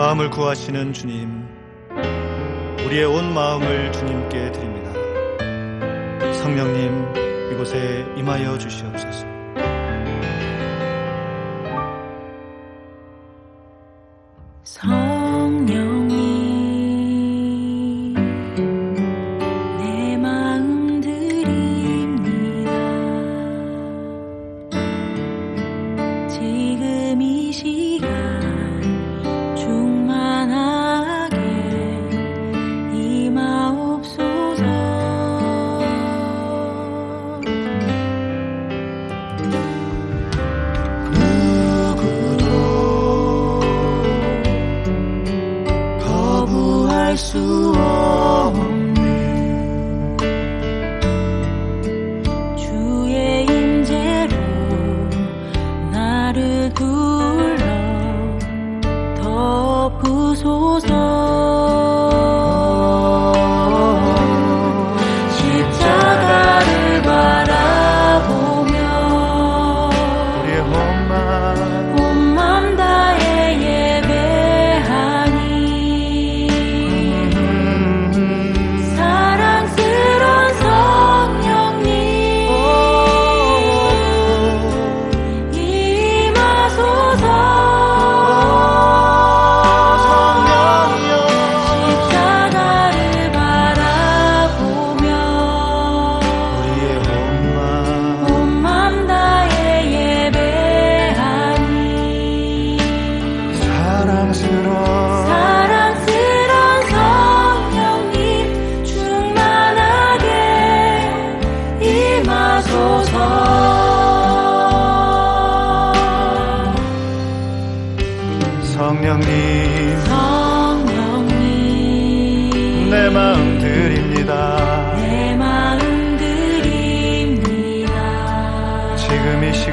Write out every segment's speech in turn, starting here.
마음을 구하시는 주님, 우리의 온 마음을 주님께 드립니다. 성령님, 이곳에 임하여 주시옵소서.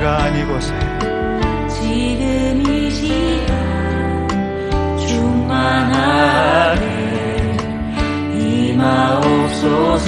시간 이곳에 지금 이 시간 충만하게 임하옵소서.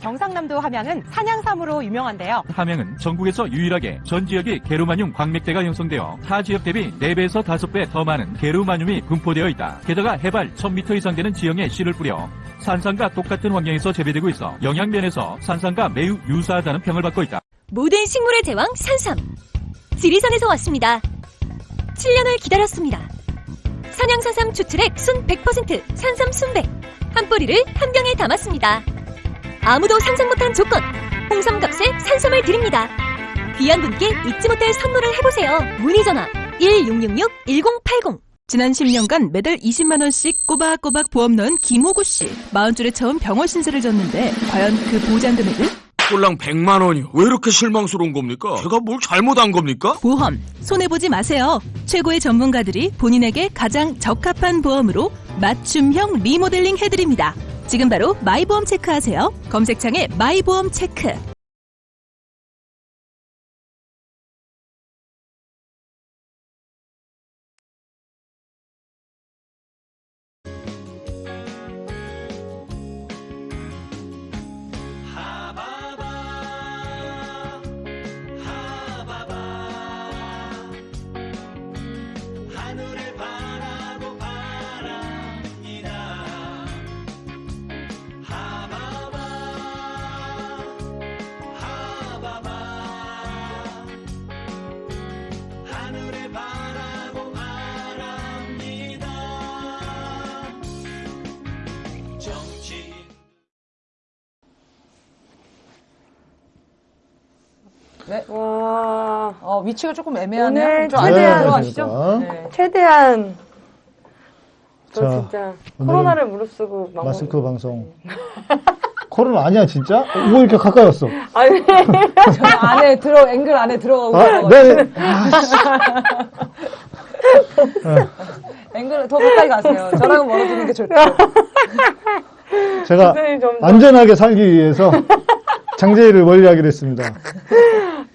경상남도 함양은 산양삼으로 유명한데요. 함양은 전국에서 유일하게 전 지역이 게르마늄 광맥대가 형성되어 타 지역 대비 4배에서 5배 더 많은 게르마늄이 분포되어 있다. 게다가 해발 1000m 이상 되는 지형에 씨를 뿌려 산삼과 똑같은 환경에서 재배되고 있어 영양면에서 산삼과 매우 유사하다는 평을 받고 있다. 모든 식물의 제왕 산삼. 지리산에서 왔습니다. 7년을 기다렸습니다. 산양산삼 추출액 순 100% 산삼 순백. 한 뿌리를 한 병에 담았습니다. 아무도 상상 못한 조건. 홍삼값에 산삼을 드립니다. 귀한 분께 잊지 못할 선물을 해보세요. 문의 전화 1666-1080. 지난 10년간 매달 20만 원씩 꼬박꼬박 보험 넣은 김호구 씨. 마흔 줄에 처음 병원 신세를 졌는데 과연 그 보장 금액은? 꼴랑 100만 원이요. 왜 이렇게 실망스러운 겁니까? 제가 뭘 잘못한 겁니까? 보험 손해 보지 마세요. 최고의 전문가들이 본인에게 가장 적합한 보험으로 맞춤형 리모델링 해드립니다. 지금 바로 마이보험 체크하세요. 검색창에 마이보험 체크. 와, 어, 위치가 조금 애매하네요. 오늘 최대한- 들어가시죠. 네. 최대한 저 자, 진짜 코로나를 무릅쓰고 막 마스크 방송. 코로나 아니야 진짜? 뭐 이렇게 가까이 왔어? 아니 저 안에 들어, 앵글 안에 들어가고 아. 네. 앵글 더 가까이 가세요. 저랑은 멀어지는 게 좋죠. 제가 안전하게 살기 위해서 장제일을 멀리하기로 했습니다.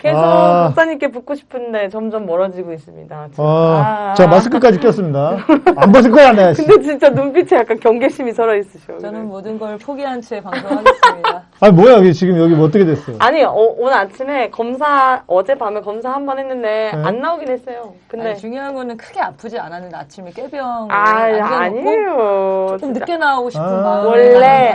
계속 아. 목사님께 붙고 싶은데 점점 멀어지고 있습니다. 진짜. 아, 아. 저 마스크까지 꼈습니다. 안 벗을 거야, 내가. 씨. 근데 진짜 눈빛에 약간 경계심이 살아 있으셔. 저는 모든 걸 포기한 채 방송하겠습니다. 아, 뭐야, 이게 지금 여기 뭐 어떻게 됐어? 아니 어, 오늘 아침에 검사 어젯밤에 검사 한 번 했는데 네. 안 나오긴 했어요. 근데 아니, 중요한 거는 크게 아프지 않았는데 아침에 깨병 아 아니에요. 조금 진짜 늦게 나오고 싶은 아. 마음이 원래-.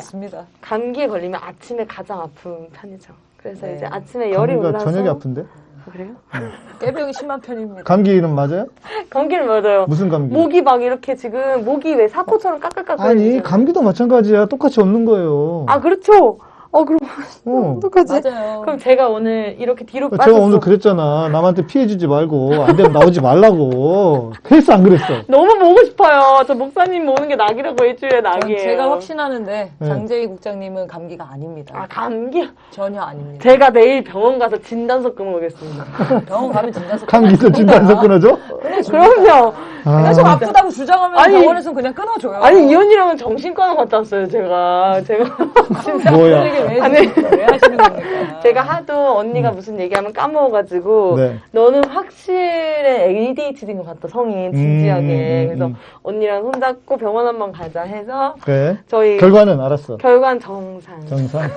감기에 걸리면 아침에 가장 아픈 편이죠. 그래서 네. 이제 아침에 열이 올라서 저녁이 아픈데? 아, 그래요? 깨병이 심한 편입니다. 감기는 맞아요? 감기를 맞아요. 무슨 감기? 목이 막 이렇게 지금 목이 왜 사코처럼 까끌까끌 아니, 감기도 마찬가지야. 똑같이 없는 거예요. 아 그렇죠. 어 그럼 어. 어떡하지? 맞아요. 그럼 제가 오늘 이렇게 뒤로 제가 빠졌어. 오늘 그랬잖아. 남한테 피해주지 말고, 안 되면 나오지 말라고. 그래서 안 그랬어. 너무 보고 싶어요. 저 목사님 오는 게 낙이라고 일주일에 전 낙이에요. 제가 확신하는데 네. 장재희 국장님은 감기가 아닙니다. 아 감기. 전혀 아닙니다. 제가 내일 병원 가서 진단서 끊어오겠습니다. 병원 가면 진단서 감기도 진단서 끊어져? 그럼요. 아, 계속 아프다고 주장하면 아니, 병원에서는 그냥 끊어줘요. 아니 이 언니랑은 정신과를 갔다 왔어요. 제가 제가 진짜 뭐야. 왜, 아니. 왜 하시는 겁니까? 제가 하도 언니가 무슨 얘기하면 까먹어가지고 네. 너는 확실히 ADHD인 것 같다 성인 진지하게 음, 음, 그래서 음. 언니랑 손잡고 병원 한번 가자 해서 그래. 저희 결과는 알았어. 결과는 정상. 정상.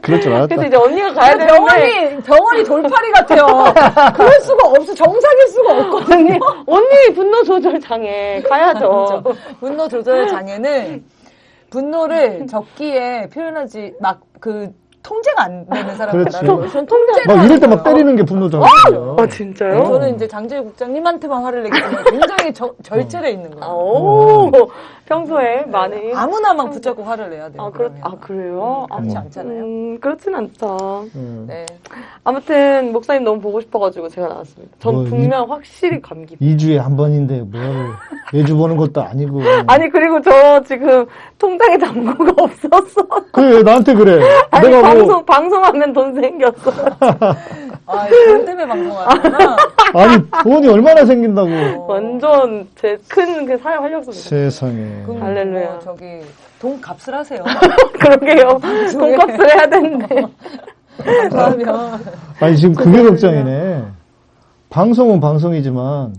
그럴 줄 알았다. 그래서 이제 언니가 가야 되는데 병원이 병원이 돌팔이 같아요. 그럴 수가 없어. 정상일 수가 없거든요. 언니 분노 조절 장애 가야죠. 분노 조절 장애는 분노를 적기에 표현하지 막 그 통제가 안 되는 사람이라서 그렇지. 전 통제가 막 이럴 때안 막. 때리는 게 분노잖아요. 아 진짜요? 저는 이제 장재희 국장님한테만 화를 내기 때문에 굉장히 저- 절제돼 있는 아, 거예요. 오 평소에 많이 아무나 막 붙잡고 화를 내야 돼요. 아, 그렇, 그러면. 아, 그래요? 아, 그렇지 않잖아요. 음, 그렇진 않죠. 음. 네. 아무튼, 목사님 너무 보고 싶어가지고 제가 나왔습니다. 전 뭐, 분명 확실히 감기. 2주에 한 번인데 뭘 매주 보는 것도 아니고. 아니, 그리고 저 지금 통장에 잔고가 없었어. 그래, 나한테 그래. 아니, 내가 방송, 뭐, 방송하면 돈 생겼어. 아, 돈 때문에 방송하는구나. 아니, 돈이 얼마나 생긴다고. 완전 제 큰 그 사회 활력소입니다. 세상에. 그럼 할렐루야. 뭐 저기 돈 값을 하세요. 그러게요. 돈값을 해야 되는데. 그러면 아니, 지금 그게 걱정이네. 방송은 방송이지만,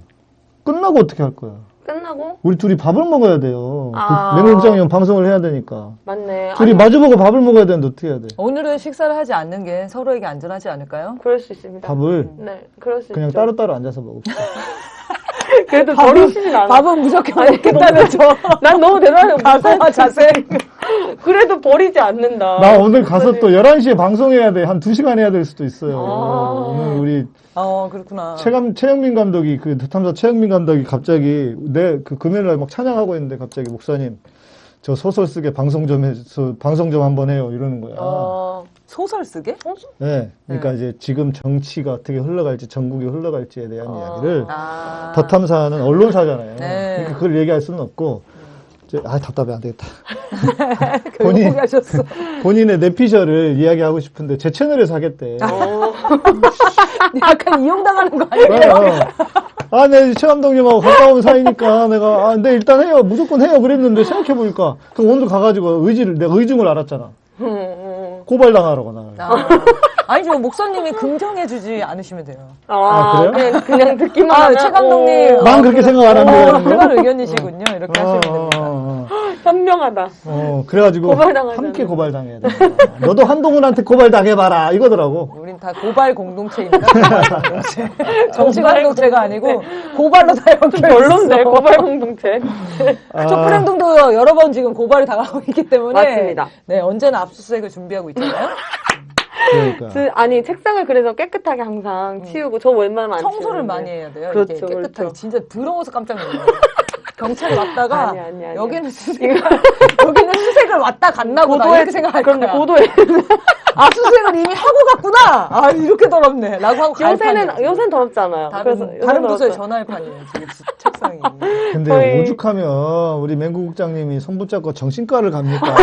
끝나고 어떻게 할 거야? 끝나고 우리 둘이 밥을 먹어야 돼요. 아. 그 맹국장이 형 방송을 해야 되니까. 맞네. 둘이 아니, 마주보고 밥을 먹어야 되는데 어떻게 해야 돼? 오늘은 식사를 하지 않는 게 서로에게 안전하지 않을까요? 그럴 수 있습니다. 밥을 네, 그럴 수 그냥 있죠. 따로따로 앉아서 먹읍시다. 그래도 버리시진 않아. 밥은 무조건 먹겠다면서. 난 너무 대단해. 각오와 자세. 그래도 버리지 않는다. 나 오늘 가서 또 11시에 방송해야 돼. 한 2시간 해야 될 수도 있어요. 아. 오늘 우리 어, 그렇구나. 최감, 최영민 감독이, 그 대탐사 최영민 감독이 갑자기 내 그 금요일 날 막 찬양하고 있는데 갑자기 목사님, 저 소설 쓰게 방송 좀 해 서, 방송 좀 한번 해요. 이러는 거야. 어, 소설 쓰게? 네. 그러니까 이제 지금 정치가 어떻게 흘러갈지, 전국이 흘러갈지에 대한 이야기를 아. 더 탐사는 언론사잖아요. 네. 그러니까 그걸 얘기할 수는 없고, 이제, 아, 답답해, 안 되겠다. 본인-. 본인의 내피셜을 이야기하고 싶은데, 제 채널에서 하겠대. 어, 약간 이용당하는 거 아니에요? 어, 어. 아, 네, 최 감독님하고 가까운 사이니까 내가, 아, 네, 일단 해요. 무조건 해요. 그랬는데 생각해보니까, 그 오늘 가가지고 의지를, 내가 의중을 알았잖아. 음, 음. 고발당하라고, 나를. 아. 아니죠. 목사님이 긍정해주지 않으시면 돼요. 아, 아, 그래요? 그냥, 그냥 듣기만 아, 하면 최 감독님. 오, 난 그렇게 생각 안 어, 하는데. 그런 의견이시군요. 이렇게 하시면 됩니다. 어, 현명하다. 어, 그래가지고, 고발당하잖아. 함께 고발당해야 돼. 너도 한동훈한테 고발당해봐라. 이거더라고. 우린 다 고발 공동체입니다. 공동체. 정치 공동체가 아니고 고발로 다 연결. 별론데, 고발 공동체. 아, 촛불 행동도 여러 번 지금 고발이 당하고 있기 때문에 맞습니다. 네 언제나 압수수색을 준비하고 있잖아요. 그러니까. 그, 아니, 책상을 그래서 깨끗하게 항상 치우고, 저 웬만하면 안 청소를 치우는데. 많이 해야 돼요. 그렇죠, 이게 깨끗하게 그렇죠. 진짜 더러워서 깜짝 놀라요. 경찰이 왔다가 아니, 아니, 아니. 여기는 수색 여기는 수색을 왔다 갔나 보다 고도에, 이렇게 생각할 그럼 거야. 고도에. 압수수색을 이미 하고 갔구나. 아 이렇게 더럽네. 라고 하고 갈 요새는, 판이에요. 요새는 더럽잖아요. 다른, 그래서 다른 부서에. 전화할 판이에요. 지금 지- 책상이. 근데 거의- 오죽하면 우리 맹구국장님이 손 붙잡고 정신과를 갑니까?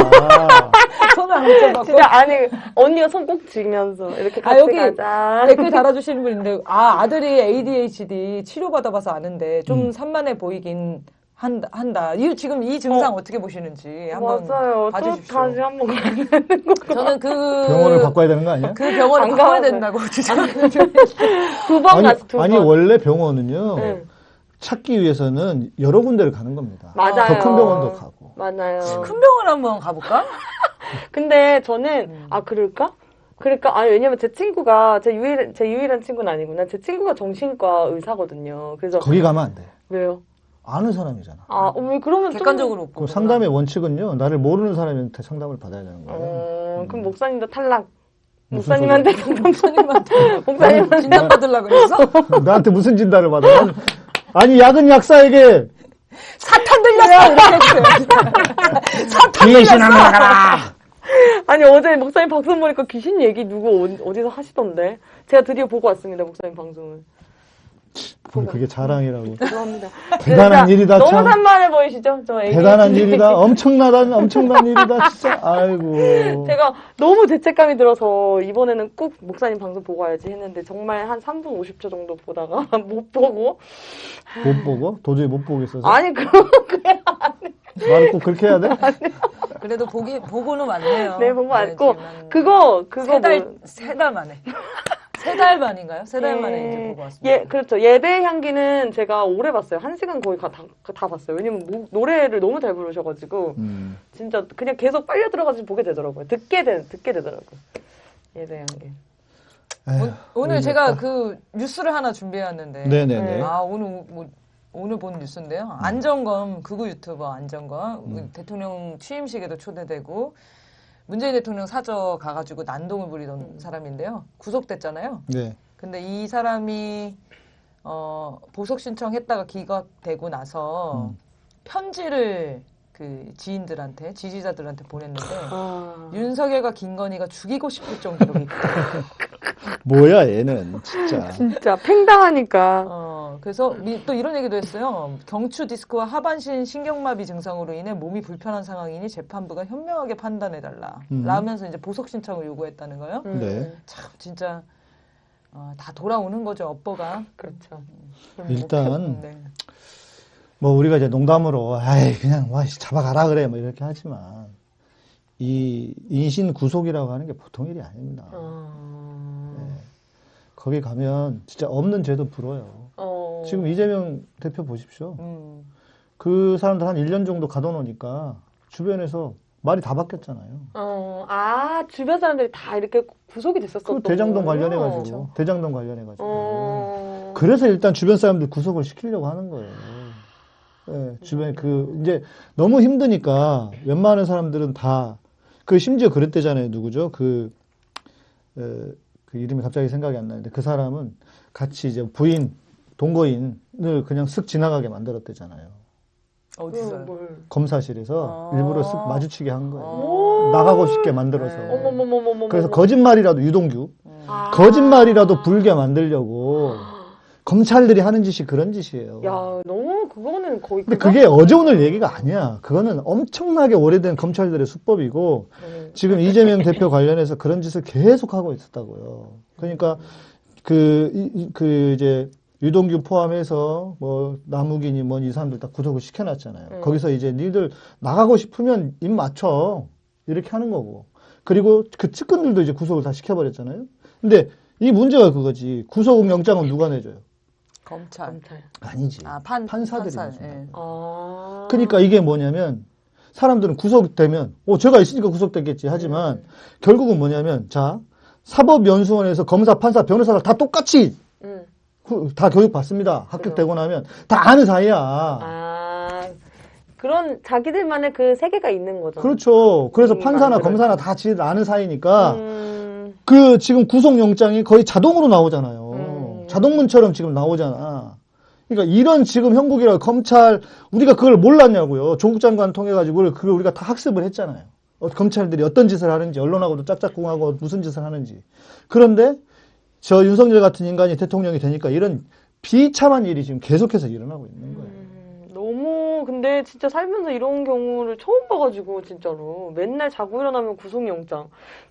손을 안 붙여갖고. 진짜 아니 언니가 손 꼭 쥐면서 이렇게 같이 아, 여기 가자. 댓글 달아주시는 분 있는데, 아, 아들이 ADHD 치료 받아봐서 아는데, 좀 산만해 보이긴 한다. 한다. 이, 지금 이 증상 어. 떻게 보시는지 한번 맞아요. 또 봐주십시오. 다시 한번 가야 되는 거. 저는 그. 병원을 바꿔야 되는 거 아니야? 그 병원을 안 바꿔야. 된다고 주장하는 두번 아니, 갔어, 두 번. 아니, 원래 병원은요, 응. 찾기 위해서는 여러 군데를 가는 겁니다. 맞아요. 더 큰 병원도 가고. 맞아요. 큰 병원 한번 가볼까? 근데 저는 음. 아 그럴까? 그러니까 아니 왜냐면 제 친구가 제 유일 제 유일한 친구는 아니구나. 제 친구가 정신과 의사거든요. 그래서 거기 가면 안 돼. 왜요? 아는 사람이잖아. 아, 어, 왜 그러면 좀- 객관적으로 그 보고. 상담의 원칙은요, 나를 모르는 사람한테 상담을 받아야 되는 거예요. 어, 그럼 목사님도 탈락. 목사님한테 상담 목사님한테 목사님한테 진단 받으려고 그랬어? 나한테 무슨 진단을 받아? 난- 아니, 약은 약사에게 사탄 들렸어! 이렇게 해주세요. 사탄 들렸어! 나가라! 아니 어제 목사님 방송 보니까 귀신 얘기 누구 어- 어디서 하시던데 제가 드디어 보고 왔습니다 목사님 방송을 뭐 그게 자랑이라고. 죄송합니다 대단한 진짜 일이다, 너무 참. 산만해 보이시죠 저 애기 대단한 일이다. 엄청나다, 엄청난 일이다, 진짜. 아이고. 제가 너무 죄책감이 들어서 이번에는 꼭 목사님 방송 보고 와야지 했는데 정말 한 3분 50초 정도 보다가 못 보고 못 보고? 도저히 못 보겠어서. 아니 그럼 그냥 말을 꼭 그렇게 해야 돼? 그래도 보기, 보고는 왔네요. 네 보고 왔고 한 그거 그거 세 달, 뭐- 세달 만에. 세 달 만인가요? 세달 만에 이제 보고 왔습니다. 예, 그렇죠. 예배 향기는 제가 오래 봤어요. 한 시간 거의 다, 다, 다 봤어요. 왜냐면 뭐- 노래를 너무 잘 부르셔가지고 음. 진짜 그냥 계속 빨려 들어가서 보게 되더라고요. 듣게 되, 듣게 되더라고요. 예배 향기. 에휴, 오, 늘 제가 뭐- 그 뉴스를 하나 준비해왔는데. 네네네. 아, 오늘, 뭐, 오늘 본 뉴스인데요. 안정검, 극우 유튜버 안정검, 음. 대통령 취임식에도 초대되고, 문재인 대통령 사저 가가지고 난동을 부리던 사람인데요. 구속됐잖아요. 네. 근데 이 사람이, 어, 보석 신청했다가 기각되고 나서 음. 편지를 그 지인들한테, 지지자들한테 보냈는데, 아, 윤석열과 김건희가 죽이고 싶을 정도로 뭐야, 얘는, 진짜. 진짜 팽당하니까. 어, 그래서 미- 또 이런 얘기도 했어요. 경추 디스크와 하반신 신경마비 증상으로 인해 몸이 불편한 상황이니 재판부가 현명하게 판단해달라. 음. 라면서 이제 보석 신청을 요구했다는 거예요. 음, 네. 참, 진짜, 어, 다 돌아오는 거죠, 업보가. 그렇죠. 그럼 일단 뭐, 네. 뭐 우리가 이제 농담으로 아이 그냥 와 씨, 잡아가라 그래 뭐 이렇게 하지만 이 인신 구속이라고 하는 게 보통 일이 아닙니다. 어, 거기 가면 진짜 없는 죄도 불어요. 어, 지금 이재명 대표 보십시오. 음, 그 사람들 한 1년 정도 가둬놓으니까 주변에서 말이 다 바뀌었잖아요. 어, 아, 주변 사람들이 다 이렇게 구속이 됐었었던 그 대장동? 관련해가지고 대장동 관련해가지고 어. 그래서 일단 주변 사람들 구속을 시키려고 하는 거예요. 예, 주변에 그 이제 너무 힘드니까 웬만한 사람들은 다 그 심지어 그랬대잖아요. 누구죠? 그, 에, 그 이름이 갑자기 생각이 안 나는데 그 사람은 같이 이제 부인 동거인을 그냥 슥 지나가게 만들었대잖아요. 어디서? 뭘. 검사실에서 아. 일부러 슥 마주치게 한 거예요. 오. 나가고 싶게 만들어서. 네. 어머머머머머. 그래서 거짓말이라도 유동규 아. 거짓말이라도 불게 만들려고 검찰들이 하는 짓이 그런 짓이에요. 야, 너무 그거는 거의. 근데? 그게 어제 오늘 얘기가 아니야. 그거는 엄청나게 오래된 검찰들의 수법이고 음. 지금 이재명 대표 관련해서 그런 짓을 계속 하고 있었다고요. 그러니까 그, 그 이제 유동규 포함해서 뭐 나무기니 뭐이 사람들 다 구속을 시켜놨잖아요. 음. 거기서 이제 니들 나가고 싶으면 입 맞춰 이렇게 하는 거고. 그리고 그 측근들도 이제 구속을 다 시켜버렸잖아요. 근데 이 문제가 그거지. 구속 영장은 누가 내줘요? 검찰. 아니지. 아, 판, 판사들이 판사. 예. 아. 그러니까 이게 뭐냐면 사람들은 구속되면 어 제가 있으니까 구속됐겠지 하지만 음. 결국은 뭐냐면 자 사법연수원에서 검사, 판사, 변호사가 다 똑같이 다 교육 받습니다. 합격되고 나면 다 아는 사이야. 아. 그런 자기들만의 그 세계가 있는 거죠. 그렇죠. 그래서 음, 판사나 만들어요. 검사나 다 지들 아는 사이니까 음. 그 지금 구속영장이 거의 자동으로 나오잖아요. 음. 자동문처럼 지금 나오잖아. 그러니까 이런 지금 형국이라 검찰 우리가 그걸 몰랐냐고요. 조국 장관 통해 가지고 그걸 우리가 다 학습을 했잖아요. 어, 검찰들이 어떤 짓을 하는지 언론하고도 짝짝꿍하고 무슨 짓을 하는지. 그런데 저 윤석열 같은 인간이 대통령이 되니까 이런 비참한 일이 지금 계속해서 일어나고 있는 거예요. 음, 너무 근데 진짜 살면서 이런 경우를 처음 봐가지고 진짜로. 맨날 자고 일어나면 구속영장.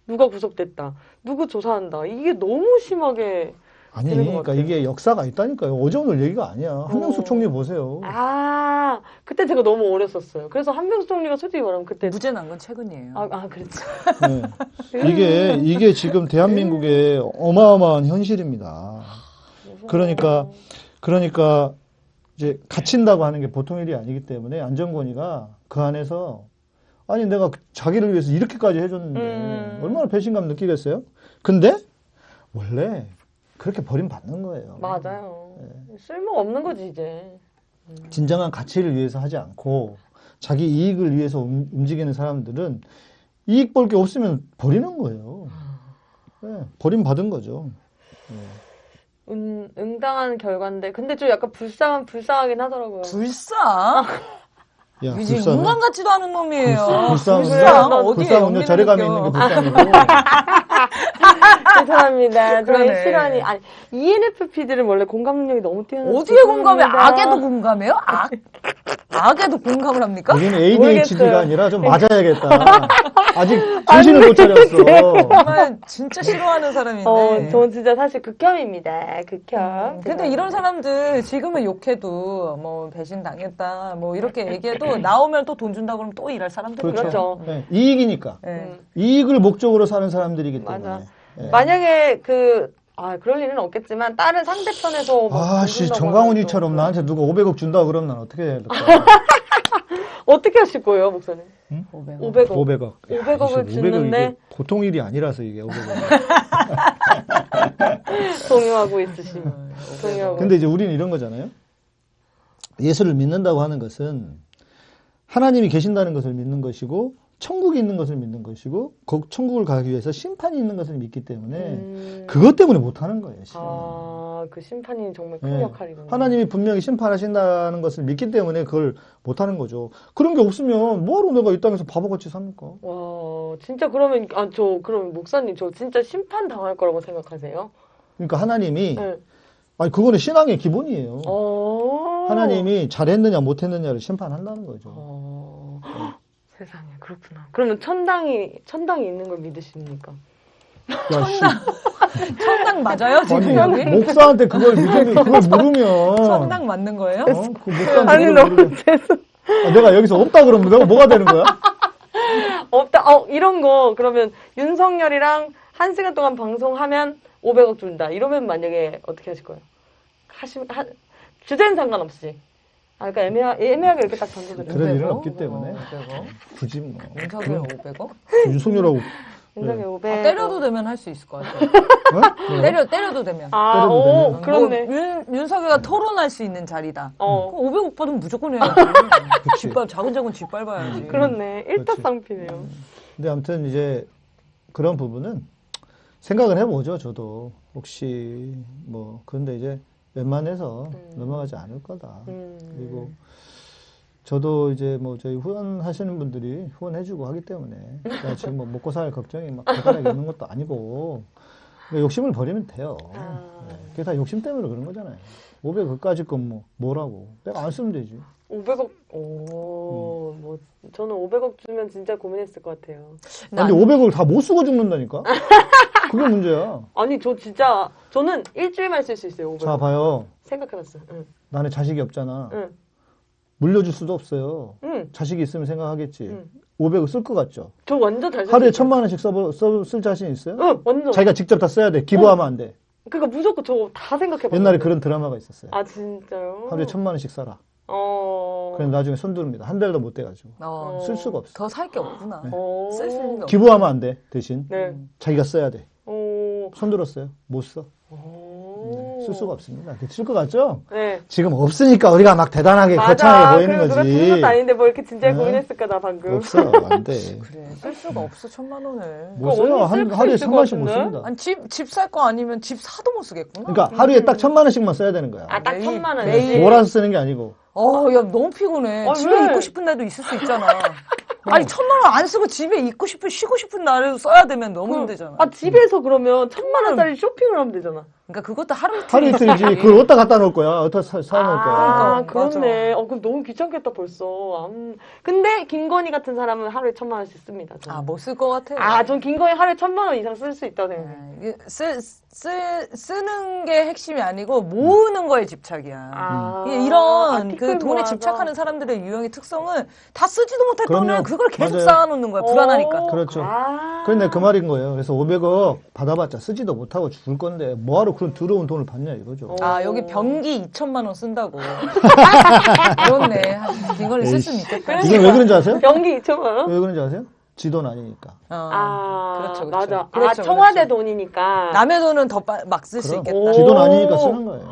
누가 구속됐다. 누구 조사한다. 이게 너무 심하게 아니, 그러니까. 이게 역사가 있다니까요. 어제 오늘 얘기가 아니야. 한명숙 어. 총리 보세요. 아 그때 제가 너무 어렸었어요 그래서 한명수 총리가 솔직히 말하면 그때 무죄 난 건 최근이에요. 아, 아 그렇지 네. 이게 이게 지금 대한민국의 어마어마한 현실입니다. 그러니까 그러니까 이제 갇힌다고 하는 게 보통 일이 아니기 때문에 안정권이가 그 안에서 아니 내가 그- 자기를 위해서 이렇게까지 해줬는데 음. 얼마나 배신감 느끼겠어요? 근데 원래 그렇게 버림받는 거예요. 맞아요 네. 쓸모가 없는 거지 이제 진정한 가치를 위해서 하지 않고 자기 이익을 위해서 움- 움직이는 사람들은 이익 볼 게 없으면 버리는 거예요. 네, 버림받은 거죠. 응, 응당한 결과인데 근데 좀 약간 불쌍한 불쌍하긴 하더라고요 불쌍? 야, 이제. 인간 같지도 않은 놈이에요. 불쌍, 불쌍. 어디에 불쌍은요, 연민을 자괴감이 느껴. 있는 게 불쌍이고. 죄송합니다. 저의 그러네. 실언이 아니 ENFP들은 원래 공감 능력이 너무 뛰어나서 어디에 공감해? 악에도 공감해요? 악? 악에도 공감을 합니까? 우리는 ADHD가 모르겠어요. 아니라 좀 맞아야겠다. 아직 정신을 못 차렸어. 정말 진짜 싫어하는 사람인데. 어, 전 진짜 사실 극혐입니다. 극혐. 근데 이런 사람들 지금은 욕해도 뭐 배신 당했다 뭐 이렇게 얘기해도 나오면 또 돈 준다 그러면 또 일할 사람들이에요. 그렇죠. 그렇죠. 네, 이익이니까. 네. 음, 이익을 목적으로 사는 사람들이기 때문에. 맞아. 네. 만약에 그 아, 그럴 일은 없겠지만 다른 상대편에서 막 아씨, 정강훈이처럼 나한테 누가 500억 준다 그러면 난 어떻게 해야 될까? 또 어떻게 하실 거예요, 목사님? 500원. 500억. 500억. 500억 을 주는데 보통 일이 아니라서 이게 500억. 동요하고 있으시. 동요하고. 근데 이제 우리는 이런 거잖아요. 예수를 믿는다고 하는 것은 하나님이 계신다는 것을 믿는 것이고 천국이 있는 것을 믿는 것이고 그 천국을 가기 위해서 심판이 있는 것을 믿기 때문에 음, 그것 때문에 못 하는 거예요. 실은. 아, 그 심판이 정말 큰 네. 역할이군요. 하나님이 분명히 심판하신다는 것을 믿기 때문에 그걸 못 하는 거죠. 그런 게 없으면 뭐하러 내가 이 땅에서 바보같이 삽니까? 와, 진짜 그러면 아, 저 그럼 목사님 저 진짜 심판 당할 거라고 생각하세요? 그러니까 하나님이 네. 아니 그거는 신앙의 기본이에요. 어. 하나님이 잘했느냐 못했느냐를 심판한다는 거죠. 어. 세상에 그렇구나. 그러면 천당이 천당이 있는 걸 믿으십니까? 야, 씨. 천당 맞아요 지금 아니, 여기? 목사한테 그걸 믿으면 그걸 물으면 천당 맞는 거예요? 어? 그 목사한테 아니 너무 물으면 죄송. 아, 내가 여기서 없다 그러면 내가 뭐가 되는 거야? 없다. 어 이런 거 그러면 윤석열이랑 한 시간 동안 방송하면 500억 준다. 이러면 만약에 어떻게 하실 거예요? 하시 하, 주제는 상관없이 아, 그러니까 애매하, 애매하게 이렇게 딱 던져드려요. 그런 일은 500억? 없기 때문에 500억? 굳이 뭐 윤석열 500억? 윤석열하고 윤석열 500. 아, 때려도 되면 할 수 있을 것 같아요. 어? 때려, 때려도 되면. 아, 때려도 오, 되면. 그렇네. 뭐 윤, 윤석열가 토론할 수 있는 자리다. 어, 500억 받으면 무조건 해야지. 뒷발, 작은 작은 뒷밟아야지. 그렇네. 그렇지. 일타쌍피네요. 근데 아무튼 이제 그런 부분은 생각을 해보죠. 저도 혹시 뭐 그런데 이제 웬만해서 음. 넘어가지 않을 거다. 음. 그리고 저도 이제 뭐 저희 후원하시는 분들이 후원해주고 하기 때문에 내가 지금 뭐 먹고 살 걱정이 막 대단하게 있는 것도 아니고 욕심을 버리면 돼요. 아. 네. 그게 다 욕심 때문에 그런 거잖아요. 500억까지 건 뭐 뭐라고 내가 안 쓰면 되지. 500억, 오, 뭐, 저는 500억 주면 진짜 고민했을 것 같아요. 근데 500억을 다 못 쓰고 죽는다니까. 그게 문제야. 아니, 저 진짜, 저는 일주일만 쓸 수 있어요, 500억. 자 봐요. 생각해봤어요. 응. 나는 자식이 없잖아. 응. 물려줄 수도 없어요. 응. 자식이 있으면 생각하겠지. 응. 500억 쓸것 같죠? 저 완전 잘 하루에. 천만 원씩 써, 써, 쓸 자신 있어요? 응, 완전. 자기가 직접 다 써야 돼. 기부하면 안 돼. 그러니까 무조건 저다 생각해봤어요. 옛날에 그런 드라마가 있었어요. 아, 진짜요? 하루에 천만 원씩 써라. 어. 그럼 나중에 손들입니다. 한 달도 못 돼가지고. 어, 쓸 수가 없어. 더 살 게 없구나. 어. 쓸수 있는 게없 기부하면 안 돼. 대신. 네. 자기가 써야 돼. 어. 손들었어요. 못 써. 어. 쓸 수가 없습니다. 쓸것 같죠? 네. 지금 없으니까 우리가 막 대단하게 거창하게 보이는 거지. 듣는 것도 아닌데 뭐 이렇게 진짜 네. 고민했을까, 나 방금. 없어. 안 돼. 그래, 쓸 수가 없어, 천만 원을. 못 그거 써요. 언니 한, 쓸 하루에 천만씩 것 못? 씁니다. 아니, 집, 집 살 거 아니면 집 사도 못 쓰겠구나. 그러니까 하루에 딱 천만 원씩만 써야 되는 거야. 아, 딱 천만 원. 매일. 몰아서 쓰는 게 아니고. 어, 야, 너무 피곤해. 아, 집에 왜? 있고 싶은 날도 있을 수 있잖아. 아니, 천만 원 안 쓰고 집에 있고 싶은, 쉬고 싶은 날에도 써야 되면 너무 힘들잖아. 아, 집에서 그러면 천만 원짜리 쇼핑을 하면 되잖아. 그러니까 그것도 하루 이틀. 하루 이틀이지. 그걸 어디다 갖다 놓을 거야? 어디다 사, 사 놓을 거야? 아, 그러니까, 그렇네. 어, 그럼 너무 귀찮겠다, 벌써. 음. 근데, 김건희 같은 사람은 하루에 천만 원씩 씁니다. 저는. 아, 못 쓸 것 같아. 아, 전 김건희 하루에 천만 원 이상 쓸 수 있다고 생각해요. 네, 쓰, 쓰, 쓰는 게 핵심이 아니고 모으는 거에 집착이야. 아. 이런 아, 그 돈에 모아서. 집착하는 사람들의 유형의 특성은 다 쓰지도 못할. 돈을 그걸 계속 맞아요. 쌓아놓는 거야. 불안하니까. 오, 그렇죠. 아. 그런데 그 말인 거예요. 그래서 500억 받아봤자 쓰지도 못하고 죽을 건데 뭐하러 그런 더러운 돈을 받냐 이거죠. 아, 여기 병기 2천만 원 쓴다고. 그렇네. 이걸 쓸 수는 있겠다. 이건 왜 그런지 아세요? 연기 2천만 원? 왜 그런지 아세요? 지 돈 아니니까. 어, 아, 그렇죠, 그렇죠. 맞아. 그렇죠, 아, 청와대 돈이니까. 남의 돈은 더 막 쓸 수. 있겠다. 지 돈 아니니까 쓰는 거예요.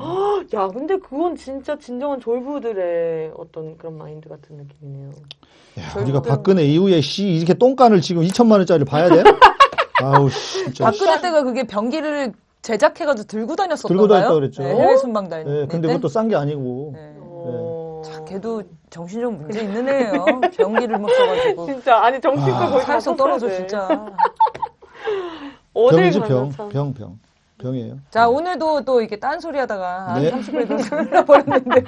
야, 근데 그건 진짜 진정한 졸부들의 어떤 그런 마인드 같은 느낌이네요. 야, 우리가 박근혜 이후에 씨 이렇게 똥간을 지금 2천만 원짜리 봐야 돼? 아우 씨, 진짜. 박근혜 때가 그게 병기를 제작해가지고 들고 다녔었던 들고 다녔다? 그랬죠. 네, 해외 순방 다닐 네, 근데 때. 그것도 싼 게 아니고. 네. 어... 자, 걔도 정신적 문제 있는 애예요. 병기를 못 써가지고. 진짜 아니 정신과 아. 거의 다 떨어져. 진짜. 어딜 병, 참. 병, 병. 병이에요. 자 오늘도 또 이렇게 딴소리 하다가 한 네. 30분이 흘러버렸는데요.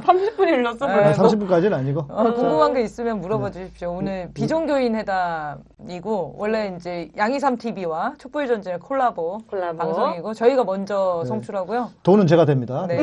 30분이 흘렀어. 네. 한 벌써. 30분까지는 아니고. 어, 궁금한 게 있으면 물어봐 주십시오. 오늘 비종교인 회담이고 원래 이제 양이삼 TV와 촛불 전쟁 콜라보, 콜라보. 방송이고 저희가 먼저 네. 성출하고요. 돈은 제가 됩니다. 네.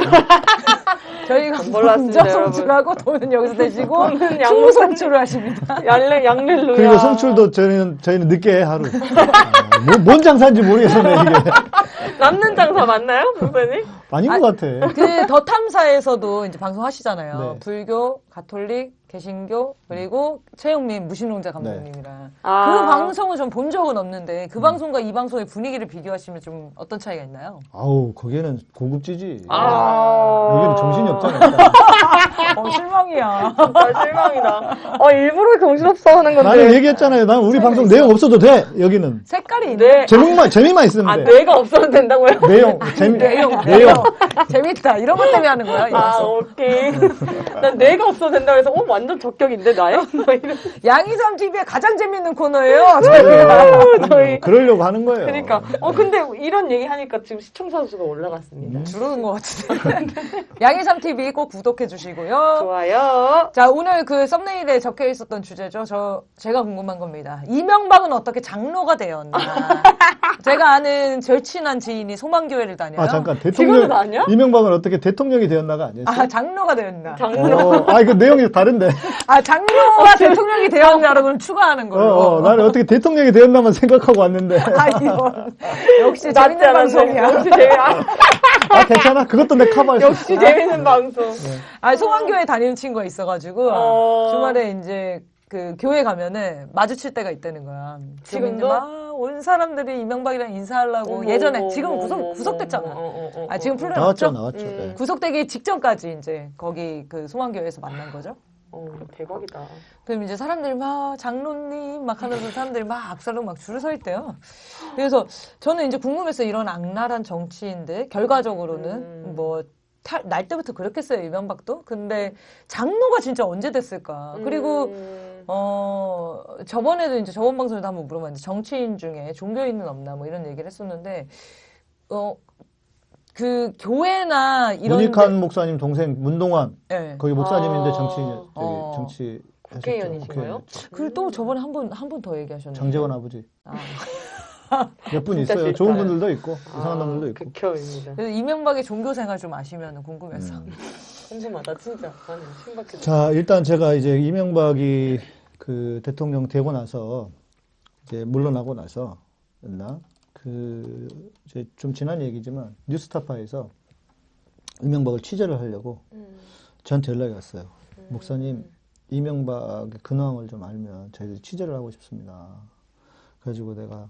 저희가 먼저. 성출하고 돈은 여기서 내시고 양로 성출을 하십니다. 양렐 양렐루야. 그리고 송출도 저희는, 저희는 늦게 해, 하루. 아, 뭐, 뭔 장사인지 모르겠었네, 이게. 남는 장사 맞나요, 선생님? 아닌 것 같아. 그 더 탐사에서도 이제 방송하시잖아요. 네. 불교, 가톨릭, 개신교 그리고 최영민 무신론자 감독님이랑 아. 그 방송을 좀본 적은 없는데 그 방송과 이 방송의 분위기를 비교하시면 좀 어떤 차이가 있나요? 아우, 거기는 고급지지. 아. 여기는 정신이 없잖아. 일단. 어, 실망이야. 진짜 실망이다. 어 일부러 정신없어 하는 건데. 나는 얘기했잖아요. 난 우리 방송 내용 없어도 돼, 여기는. 색깔이 있네. 네. 제목만, 재미만 있으면 아 돼. 뇌가 없어도 된다고요? 내용, 재미, 내용, 내용. 재밌다. 이런 것 때문에 하는 거야. 이 아 방송. 오케이. 난 뇌가 없어도 된다고 해서 어 완전 적격인데 나요? 양이삼 TV의 가장 재밌는 코너예요. 저희. 그러려고 하는 거예요. 그러니까 어 근데 이런 얘기 하니까 지금 시청자 수가 올라갔습니다. 줄어든 것 같은데. 양이삼 TV 꼭 구독해 주시고요. 좋아요. 자, 오늘 그 썸네일에 적혀 있었던 주제죠. 저, 제가 궁금한 겁니다. 이명박은 어떻게 장로가 되었나. 제가 아는 절친한 지인이 소망교회를 다녀요. 아, 잠깐. 대통령, 아니야? 이명박은 어떻게 대통령이 되었나가 아니었어? 아, 장로가 되었나. 장로. 어, 아, 그 내용이 다른데. 아, 장로가 대통령이 되었나를 그럼 추가하는 어, 걸로. 어, 나는 어떻게 대통령이 되었나만 생각하고 왔는데. 아, 이건. 역시 재밌는. 방송이야. 역시 재미. 아, 아, 괜찮아. 그것도 내 커버할 수 역시 있어. 재밌는 방송. 아, 송환교회 다니는 친구가 있어가지고, 어. 주말에 이제 그 교회 가면은 마주칠 때가 있다는 거야. 지금도? 막온 사람들이 이명박이랑 인사하려고 어머, 예전에 어머, 지금 어머, 구속 어머, 구속됐잖아. 아 지금. 풀려났죠? 나왔죠, 나왔죠. 음. 네. 구속되기 직전까지 이제 거기 그 송환교회에서 만난 거죠. 어, 대박이다. 그럼 이제 사람들이 막 장로님 막 하면서 사람들이 막 악사로 막 줄을 서 있대요. 그래서 저는 이제 궁금했어요. 이런 악랄한 정치인들 결과적으로는 음. 뭐 탈, 날 때부터 그렇겠어요 이명박도. 근데 장로가 진짜 언제 됐을까? 그리고 음. 어 저번에도 이제 저번 방송에도 한번 물어봤는데 정치인 중에 종교인은 없나 뭐 이런 얘기를 했었는데 어 그 교회나 이런 문익환 목사님 동생 문동환 데, 예. 거기 목사님인데 아. 정치 저기 어. 정치 국회의원이신가요? 그리고 또 저번에 한번한번더 얘기하셨는데 장재원 아버지 아. 몇분 진짜 있어요. 싫다. 좋은 분들도 있고 이상한 아, 놈들도 있고. 극혐입니다. 그래서 이명박의 종교 생활 좀 아시면 궁금해서. 음. 궁금하다, 진짜. 나는 신박해. 자 일단 제가 이제 이명박이 그 대통령 되고 나서 이제 물러나고 나서 였나 그 이제 좀 지난 얘기지만 뉴스타파에서 이명박을 취재를 하려고 음. 저한테 연락이 왔어요. 목사님 이명박의 근황을 좀 알면 저희들이 취재를 하고 싶습니다. 그래가지고 내가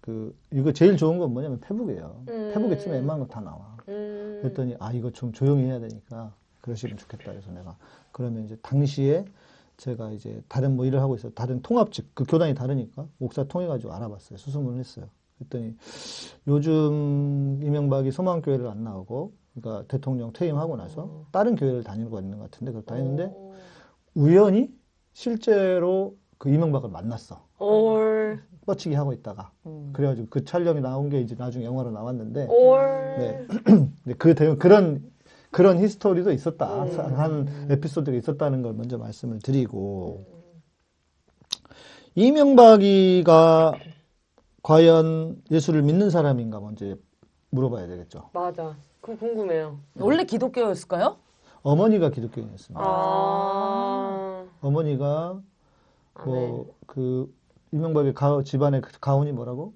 그 이거 제일 좋은 건 뭐냐면 페북이에요. 음. 페북에 치면 웬만한 거 다 나와. 음. 그랬더니 아 이거 좀 조용히 해야 되니까 그러시면 좋겠다 그래서 내가 그러면 이제 당시에 제가 이제 다른 뭐 일을 하고 있어 다른 통합직 그 교단이 다르니까 목사 통해 가지고 알아봤어요 수소문을 했어요 그랬더니 요즘 이명박이 소망교회를 안 나오고 그러니까 대통령 퇴임하고 나서 다른 교회를 다니고 있는 것 같은데 그렇다 했는데 어. 우연히 실제로 그 이명박을 만났어 올, 뻗치기 하고 있다가 음. 그래가지고 그 촬영이 나온 게 이제 나중에 영화로 나왔는데 올. 네. 근데 그 대- 그런 그런 히스토리도 있었다. 음. 한 에피소드가 있었다는 걸 먼저 말씀을 드리고 이명박이가 과연 예수를 믿는 사람인가 먼저 물어봐야 되겠죠. 맞아. 그거 궁금해요. 원래 기독교였을까요? 어머니가 기독교인이었습니다. 아. 어머니가 아, 뭐그 이명박의 가, 집안의 그 가훈이 뭐라고?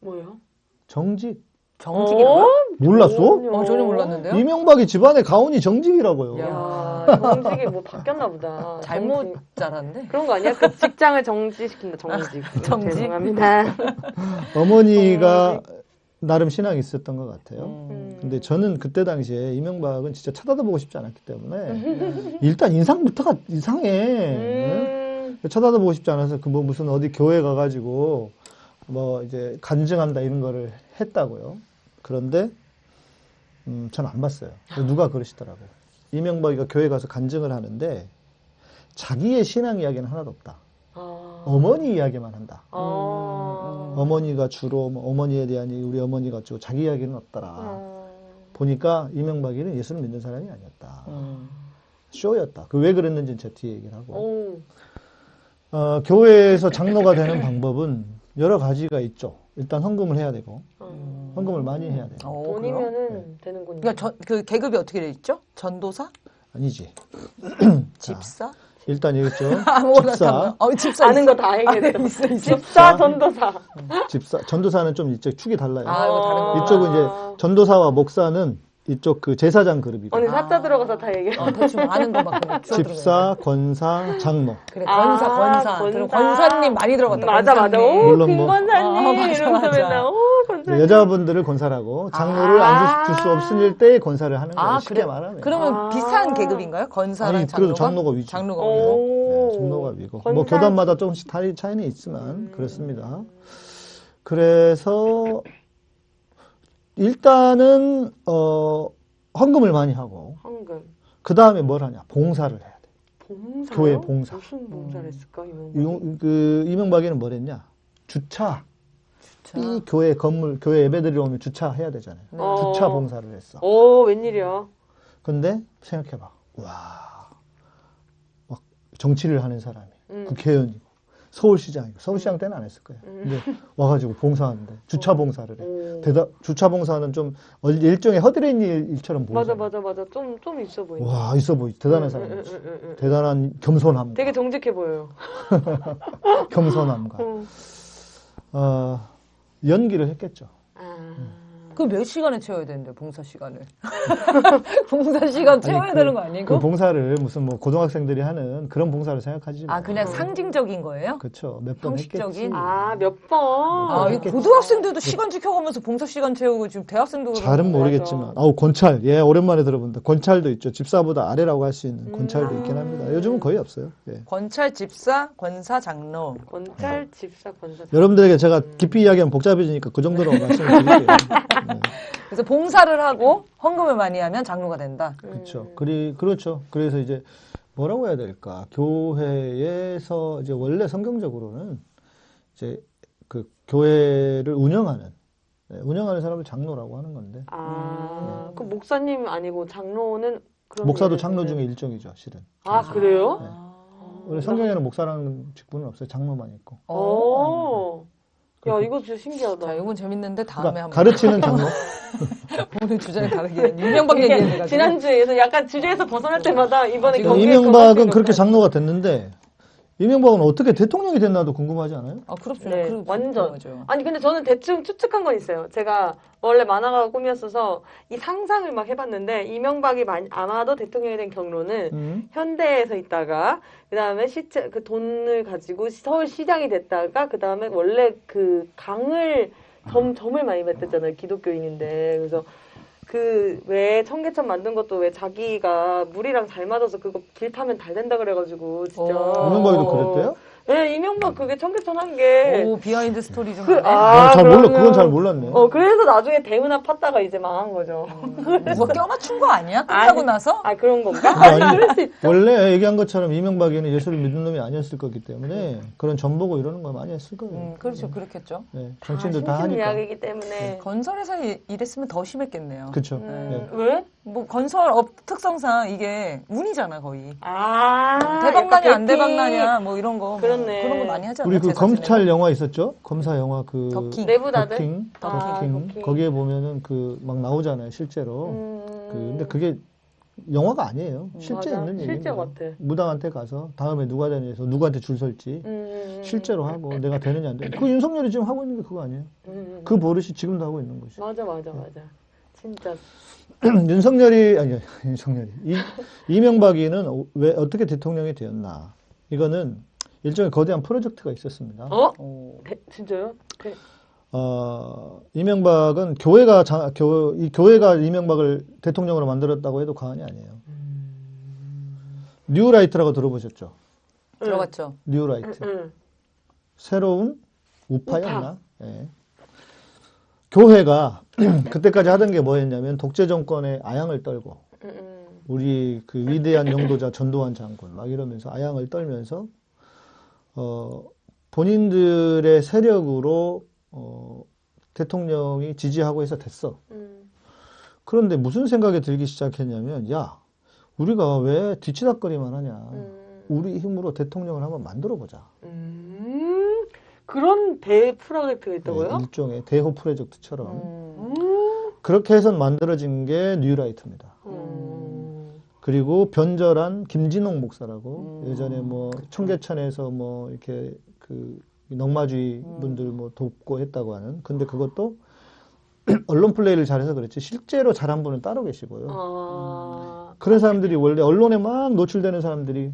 뭐요? 정직. 정직이라고요? 몰랐어? 어, 전혀 몰랐는데요. 이명박이 집안의 가훈이 정직이라고요. 야, 정직이 뭐 바뀌었나 보다. 잘못 정직. 자랐는데. 그런 거 아니야? 그 직장을 정지시킨다, 정직. 정직? 죄송합니다. 어머니가 나름 신앙이 있었던 것 같아요. 음. 근데 저는 그때 당시에 이명박은 진짜 쳐다도 보고 싶지 않았기 때문에 일단 인상부터가 이상해. 음. 네? 쳐다도 보고 싶지 않아서 그 뭐 무슨 어디 교회 가가지고 뭐 이제 간증한다 이런 거를 했다고요. 그런데 음, 전 안 봤어요. 누가 그러시더라고요. 이명박이가 교회 가서 간증을 하는데 자기의 신앙 이야기는 하나도 없다. 아. 어머니 이야기만 한다. 아. 어머니가 주로 뭐 어머니에 대한 이 우리 어머니가 주로 자기 이야기는 없더라. 아. 보니까 이명박이는 예수를 믿는 사람이 아니었다. 음. 쇼였다. 그 왜 그랬는지는 제 뒤에 얘기를 하고. 오. 어, 교회에서 장로가 되는 방법은 여러 가지가 있죠. 일단 헌금을 해야 되고, 어. 헌금을 많이 해야 돼요. 어? 돈이면은 되는군요. 그러니까 전, 그 계급이 어떻게 돼 있죠? 전도사? 아니지. 집사? 일단 여기 있죠. 아무거나 집사, 다. 어, 집사. 아는. 거다 얘기했어. 아, 있어, 있어. 집사, 전도사. 집사, 전도사는 좀 이쪽 축이 달라요. 아, 이거 다른 거. 이쪽은 이제 전도사와 목사는 이쪽 그 제사장 그룹이고, 언니 사자 들어가서 다 얘기해. 어, 대충 아는 거막. 집사, 권사, 장로. 그래, 권사, 아, 권사. 권사. 그리고 권사님 많이 들어갔다. 맞아, 맞아. 권사님. 오, 물론 뭐- 김권사님. 아, 맞아, 이러면서 맞아. 맨날, 오, 권사님. 여자분들을 권사라고 장로를 아. 앉을 수 없을 때 권사를 하는 거예요. 아, 쉽게 그래. 말하면. 그러면 아. 비슷한 계급인가요? 권사랑 아니, 장로가? 그래도 장로가 위죠. 장로가 위고. 오. 네, 장로가 위고. 권사- 뭐 교단마다 조금씩 다 차이는 있지만 그렇습니다. 그래서 일단은 어 헌금을 많이 하고 황금. 그 다음에 뭘 하냐? 봉사를 해야 돼. 봉사. 교회 봉사. 무슨 봉사를 했을까, 이명 이- 그 이명박이는 뭘 했냐? 주차. 자. 이 교회 건물 교회 예배드리러 오면 주차해야 되잖아요. 어. 주차 봉사를 했어. 오, 웬일이야. 근데 생각해봐. 와, 막 정치를 하는 사람이 음. 국회의원이고 서울시장이고 서울시장 때는 안 했을 거예요. 근데 와가지고 봉사하는데 주차 봉사를 해. 오. 대다 주차 봉사는 좀 얼- 일종의 허드렛 일- 일처럼 보이죠. 맞아, 맞아, 맞아. 좀, 좀 있어 보인다. 와 있어 보이. 대단한 응, 사람이지. 응, 응, 응, 응. 대단한 겸손함. 되게 정직해 보여요. 겸손함과 응. 어, 연기를 했겠죠. 아. 그몇 시간에 채워야 되는데 봉사 시간을 봉사 시간 채워야 아니, 그- 되는 거 아니고? 그 봉사를 무슨 뭐 고등학생들이 하는 그런 봉사를 생각하지 아 그냥 상징적인 거예요? 그렇죠. 몇 번 했겠지. 형식적인? 아, 몇 번. 아, 이 했겠지. 고등학생들도 시간 지켜가면서 봉사 시간 채우고 지금 대학생도 잘은. 모르겠지만, 아우 권찰, 예 오랜만에 들어본다. 권찰도 있죠. 집사보다 아래라고 할 수 있는 권찰도 음. 있긴 합니다. 요즘은 거의 없어요. 예. 권찰 집사 권사 장로 권찰, 집사, 권사. 여러분들에게 제가 깊이 이야기하면 복잡해지니까 그 정도로 말씀을 드릴게요. 네. 그래서 봉사를 하고 헌금을 많이 하면 장로가 된다. 그렇죠. 그리 그렇죠. 그래서 이제 뭐라고 해야 될까? 교회에서 이제 원래 성경적으로는 이제 그 교회를 운영하는 네, 운영하는 사람을 장로라고 하는 건데 아, 그 목사님 아니고 장로는 목사도 장로. 중에 일종이죠, 실은. 아, 그래요? 네. 원래 성경에는 목사라는 직분은 없어요. 장로만 있고. 오. 야, 이거 진짜 신기하다. 자, 이건 재밌는데 다음에 그러니까 한번 가르치는 장로. 오늘 주제는 다르게 이게 얘기해가지고 지난주에서 약간 주제에서 벗어날 때마다 이번에 지금 경기에 이명박은 그렇게. 장로가 됐는데 이명박은 어떻게 대통령이 됐나도 궁금하지 않아요? 아 그렇죠. 네, 그리고 완전. 맞아요. 아니 근데 저는 대충 추측한 건 있어요. 제가 원래 만화가 꿈이었어서 이 상상을 막 해봤는데 이명박이 많이- 아마도 대통령이 된 경로는 음. 현대에서 있다가 그 다음에 시체 그 돈을 가지고 서울 시장이 됐다가 그 다음에 원래 그 강을 점 점을 많이 뱉었잖아요 기독교인인데 그래서 그 왜 청계천 만든 것도 왜 자기가 물이랑 잘 맞아서 그거 길 타면 달 된다 그래가지고 진짜 오. 이명박이도 그랬대요? 네 이명박 그게 청계천 한 게 오 비하인드 스토리 좀 그. 아, 잘 몰라. 그건 잘 몰랐네. 어 그래서 나중에 대문화 팠다가 이제 망한 거죠. 누가 껴맞춘 거 아니야? 끝나고 아니, 나서? 아 그런 건가? 아니, 아니 그럴 수 있죠. 원래 얘기한 것처럼 이명박이는 예수를 믿는 놈이 아니었을 거기 때문에 그런 전보고 이러는 거 많이 했을 거예요. 음, 그렇죠. 그렇겠죠. 네, 다 정치인들 다 심슨 하니까. 이야기이기 때문에 건설에서 이- 이랬으면 더 심했겠네요. 그렇죠. 음, 네. 왜? 뭐 건설 업 특성상 이게 운이잖아 거의. 아 대박나냐 안 대박나냐 뭐 이런 거. 뭐 그렇네. 그런 거 많이 하잖아. 우리 그 검찰 지내고. 영화 있었죠? 검사 영화 그 더킹. 내부자들. 더킹, 아, 더킹. 더킹. 거기에 보면은 그 막 나오잖아요, 실제로. 음, 그 근데 그게 영화가 아니에요. 실제 맞아. 있는 얘기입니다. 실제 같아. 무당한테 가서 다음에 누가 되냐해서 누구한테 줄 설지 음, 실제로 하고 내가 되느냐 안 되느냐. 그 윤석열이 지금 하고 있는 게 그거 아니에요? 음, 그 버릇이 지금도 하고 있는 거죠. 맞아 맞아 맞아. 진짜 윤석열이 아니 윤석열이 이, 이명박이는 왜 어떻게 대통령이 되었나? 이거는 일종의 거대한 프로젝트가 있었습니다. 어? 오. 대, 진짜요? 대, 어, 이명박은 교회가 자, 교, 이 교회가 이명박을 대통령으로 만들었다고 해도 과언이 아니에요. 뉴라이트라고 들어보셨죠? 들어갔죠. 뉴라이트. 응. 새로운 우파였나? 예. 교회가 그때까지 하던 게 뭐였냐면 독재 정권에 아양을 떨고 응, 응. 우리 그 위대한 영도자 전두환 장군 막 이러면서 아양을 떨면서 어 본인들의 세력으로 어 대통령이 지지하고 해서 됐어. 응. 그런데 무슨 생각이 들기 시작했냐면 야 우리가 왜 뒤치다거리만 하냐. 응. 우리 힘으로 대통령을 한번 만들어 보자. 음, 그런 대 프로젝트가 있다고요? 네, 일종의 대호 프로젝트처럼 음. 음. 그렇게 해서 만들어진 게 뉴라이트입니다. 음. 그리고 변절한 김진홍 목사라고 음. 예전에 뭐 청계천에서 뭐 이렇게 그 넉마주의 분들 뭐 돕고 했다고 하는 근데 그것도 언론 플레이를 잘해서 그렇지 실제로 잘한 분은 따로 계시고요. 아. 그런 사람들이 원래 언론에 막 노출되는 사람들이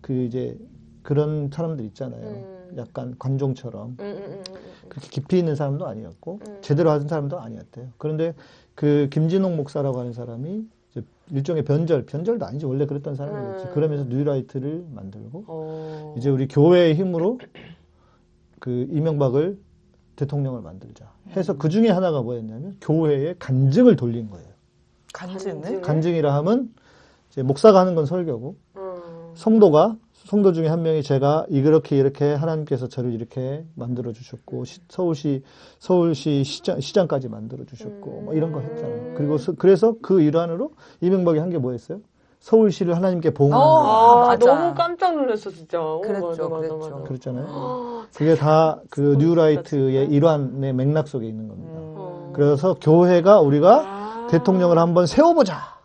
그 이제 그런 사람들 있잖아요. 음. 약간 관종처럼 응, 응, 응, 응. 그렇게 깊이 있는 사람도 아니었고 음. 제대로 하는 사람도 아니었대요. 그런데 그 김진홍 목사라고 하는 사람이 이제 일종의 변절, 변절도 아니지 원래 그랬던 사람이겠지. 음. 그러면서 뉴라이트를 만들고 어. 이제 우리 교회의 힘으로 그 이명박을 대통령을 만들자 해서 그 중에 하나가 뭐였냐면 교회의 간증을 돌린 거예요. 간증을? 간증이라 하면 이제 목사가 하는 건 설교고 음. 성도가 성도 중에 한 명이 제가 이렇게 이렇게 하나님께서 저를 이렇게 만들어 주셨고 시- 서울시 서울시 시장 시장까지 만들어 주셨고 뭐 이런 거 했잖아요. 그리고 서- 그래서 그 일환으로 이명박이 한 게 뭐였어요? 서울시를 하나님께 봉헌하는 어, 거 아. 너무 깜짝 놀랐어, 진짜. 오, 그랬죠, 맞아, 맞아, 그랬죠. 맞아. 그랬잖아요. 아, 그게 다 그 뉴라이트의. 일환의 맥락 속에 있는 겁니다. 음. 어. 그래서 교회가 우리가 아. 대통령을 한번 세워보자.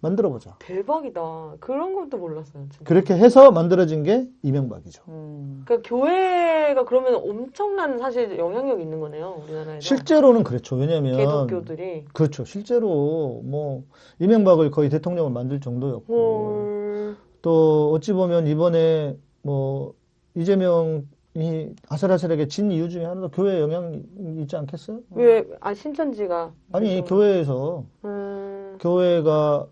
만들어 보자. 대박이다. 그런 것도 몰랐어요. 진짜. 그렇게 해서 만들어진 게 이명박이죠. 음. 그러니까 교회가 그러면 엄청난 사실 영향력이 있는 거네요. 우리나라에서. 실제로는 그렇죠. 왜냐면 개독교들이. 그렇죠. 실제로 뭐 이명박을 거의 대통령을 만들 정도였고 헐. 또 어찌 보면 이번에 뭐 이재명 이 아슬아슬하게 진 이유 중에 하나도 교회 영향이 있지 않겠어요? 왜, 아, 신천지가. 아니 교회에서 음, 교회가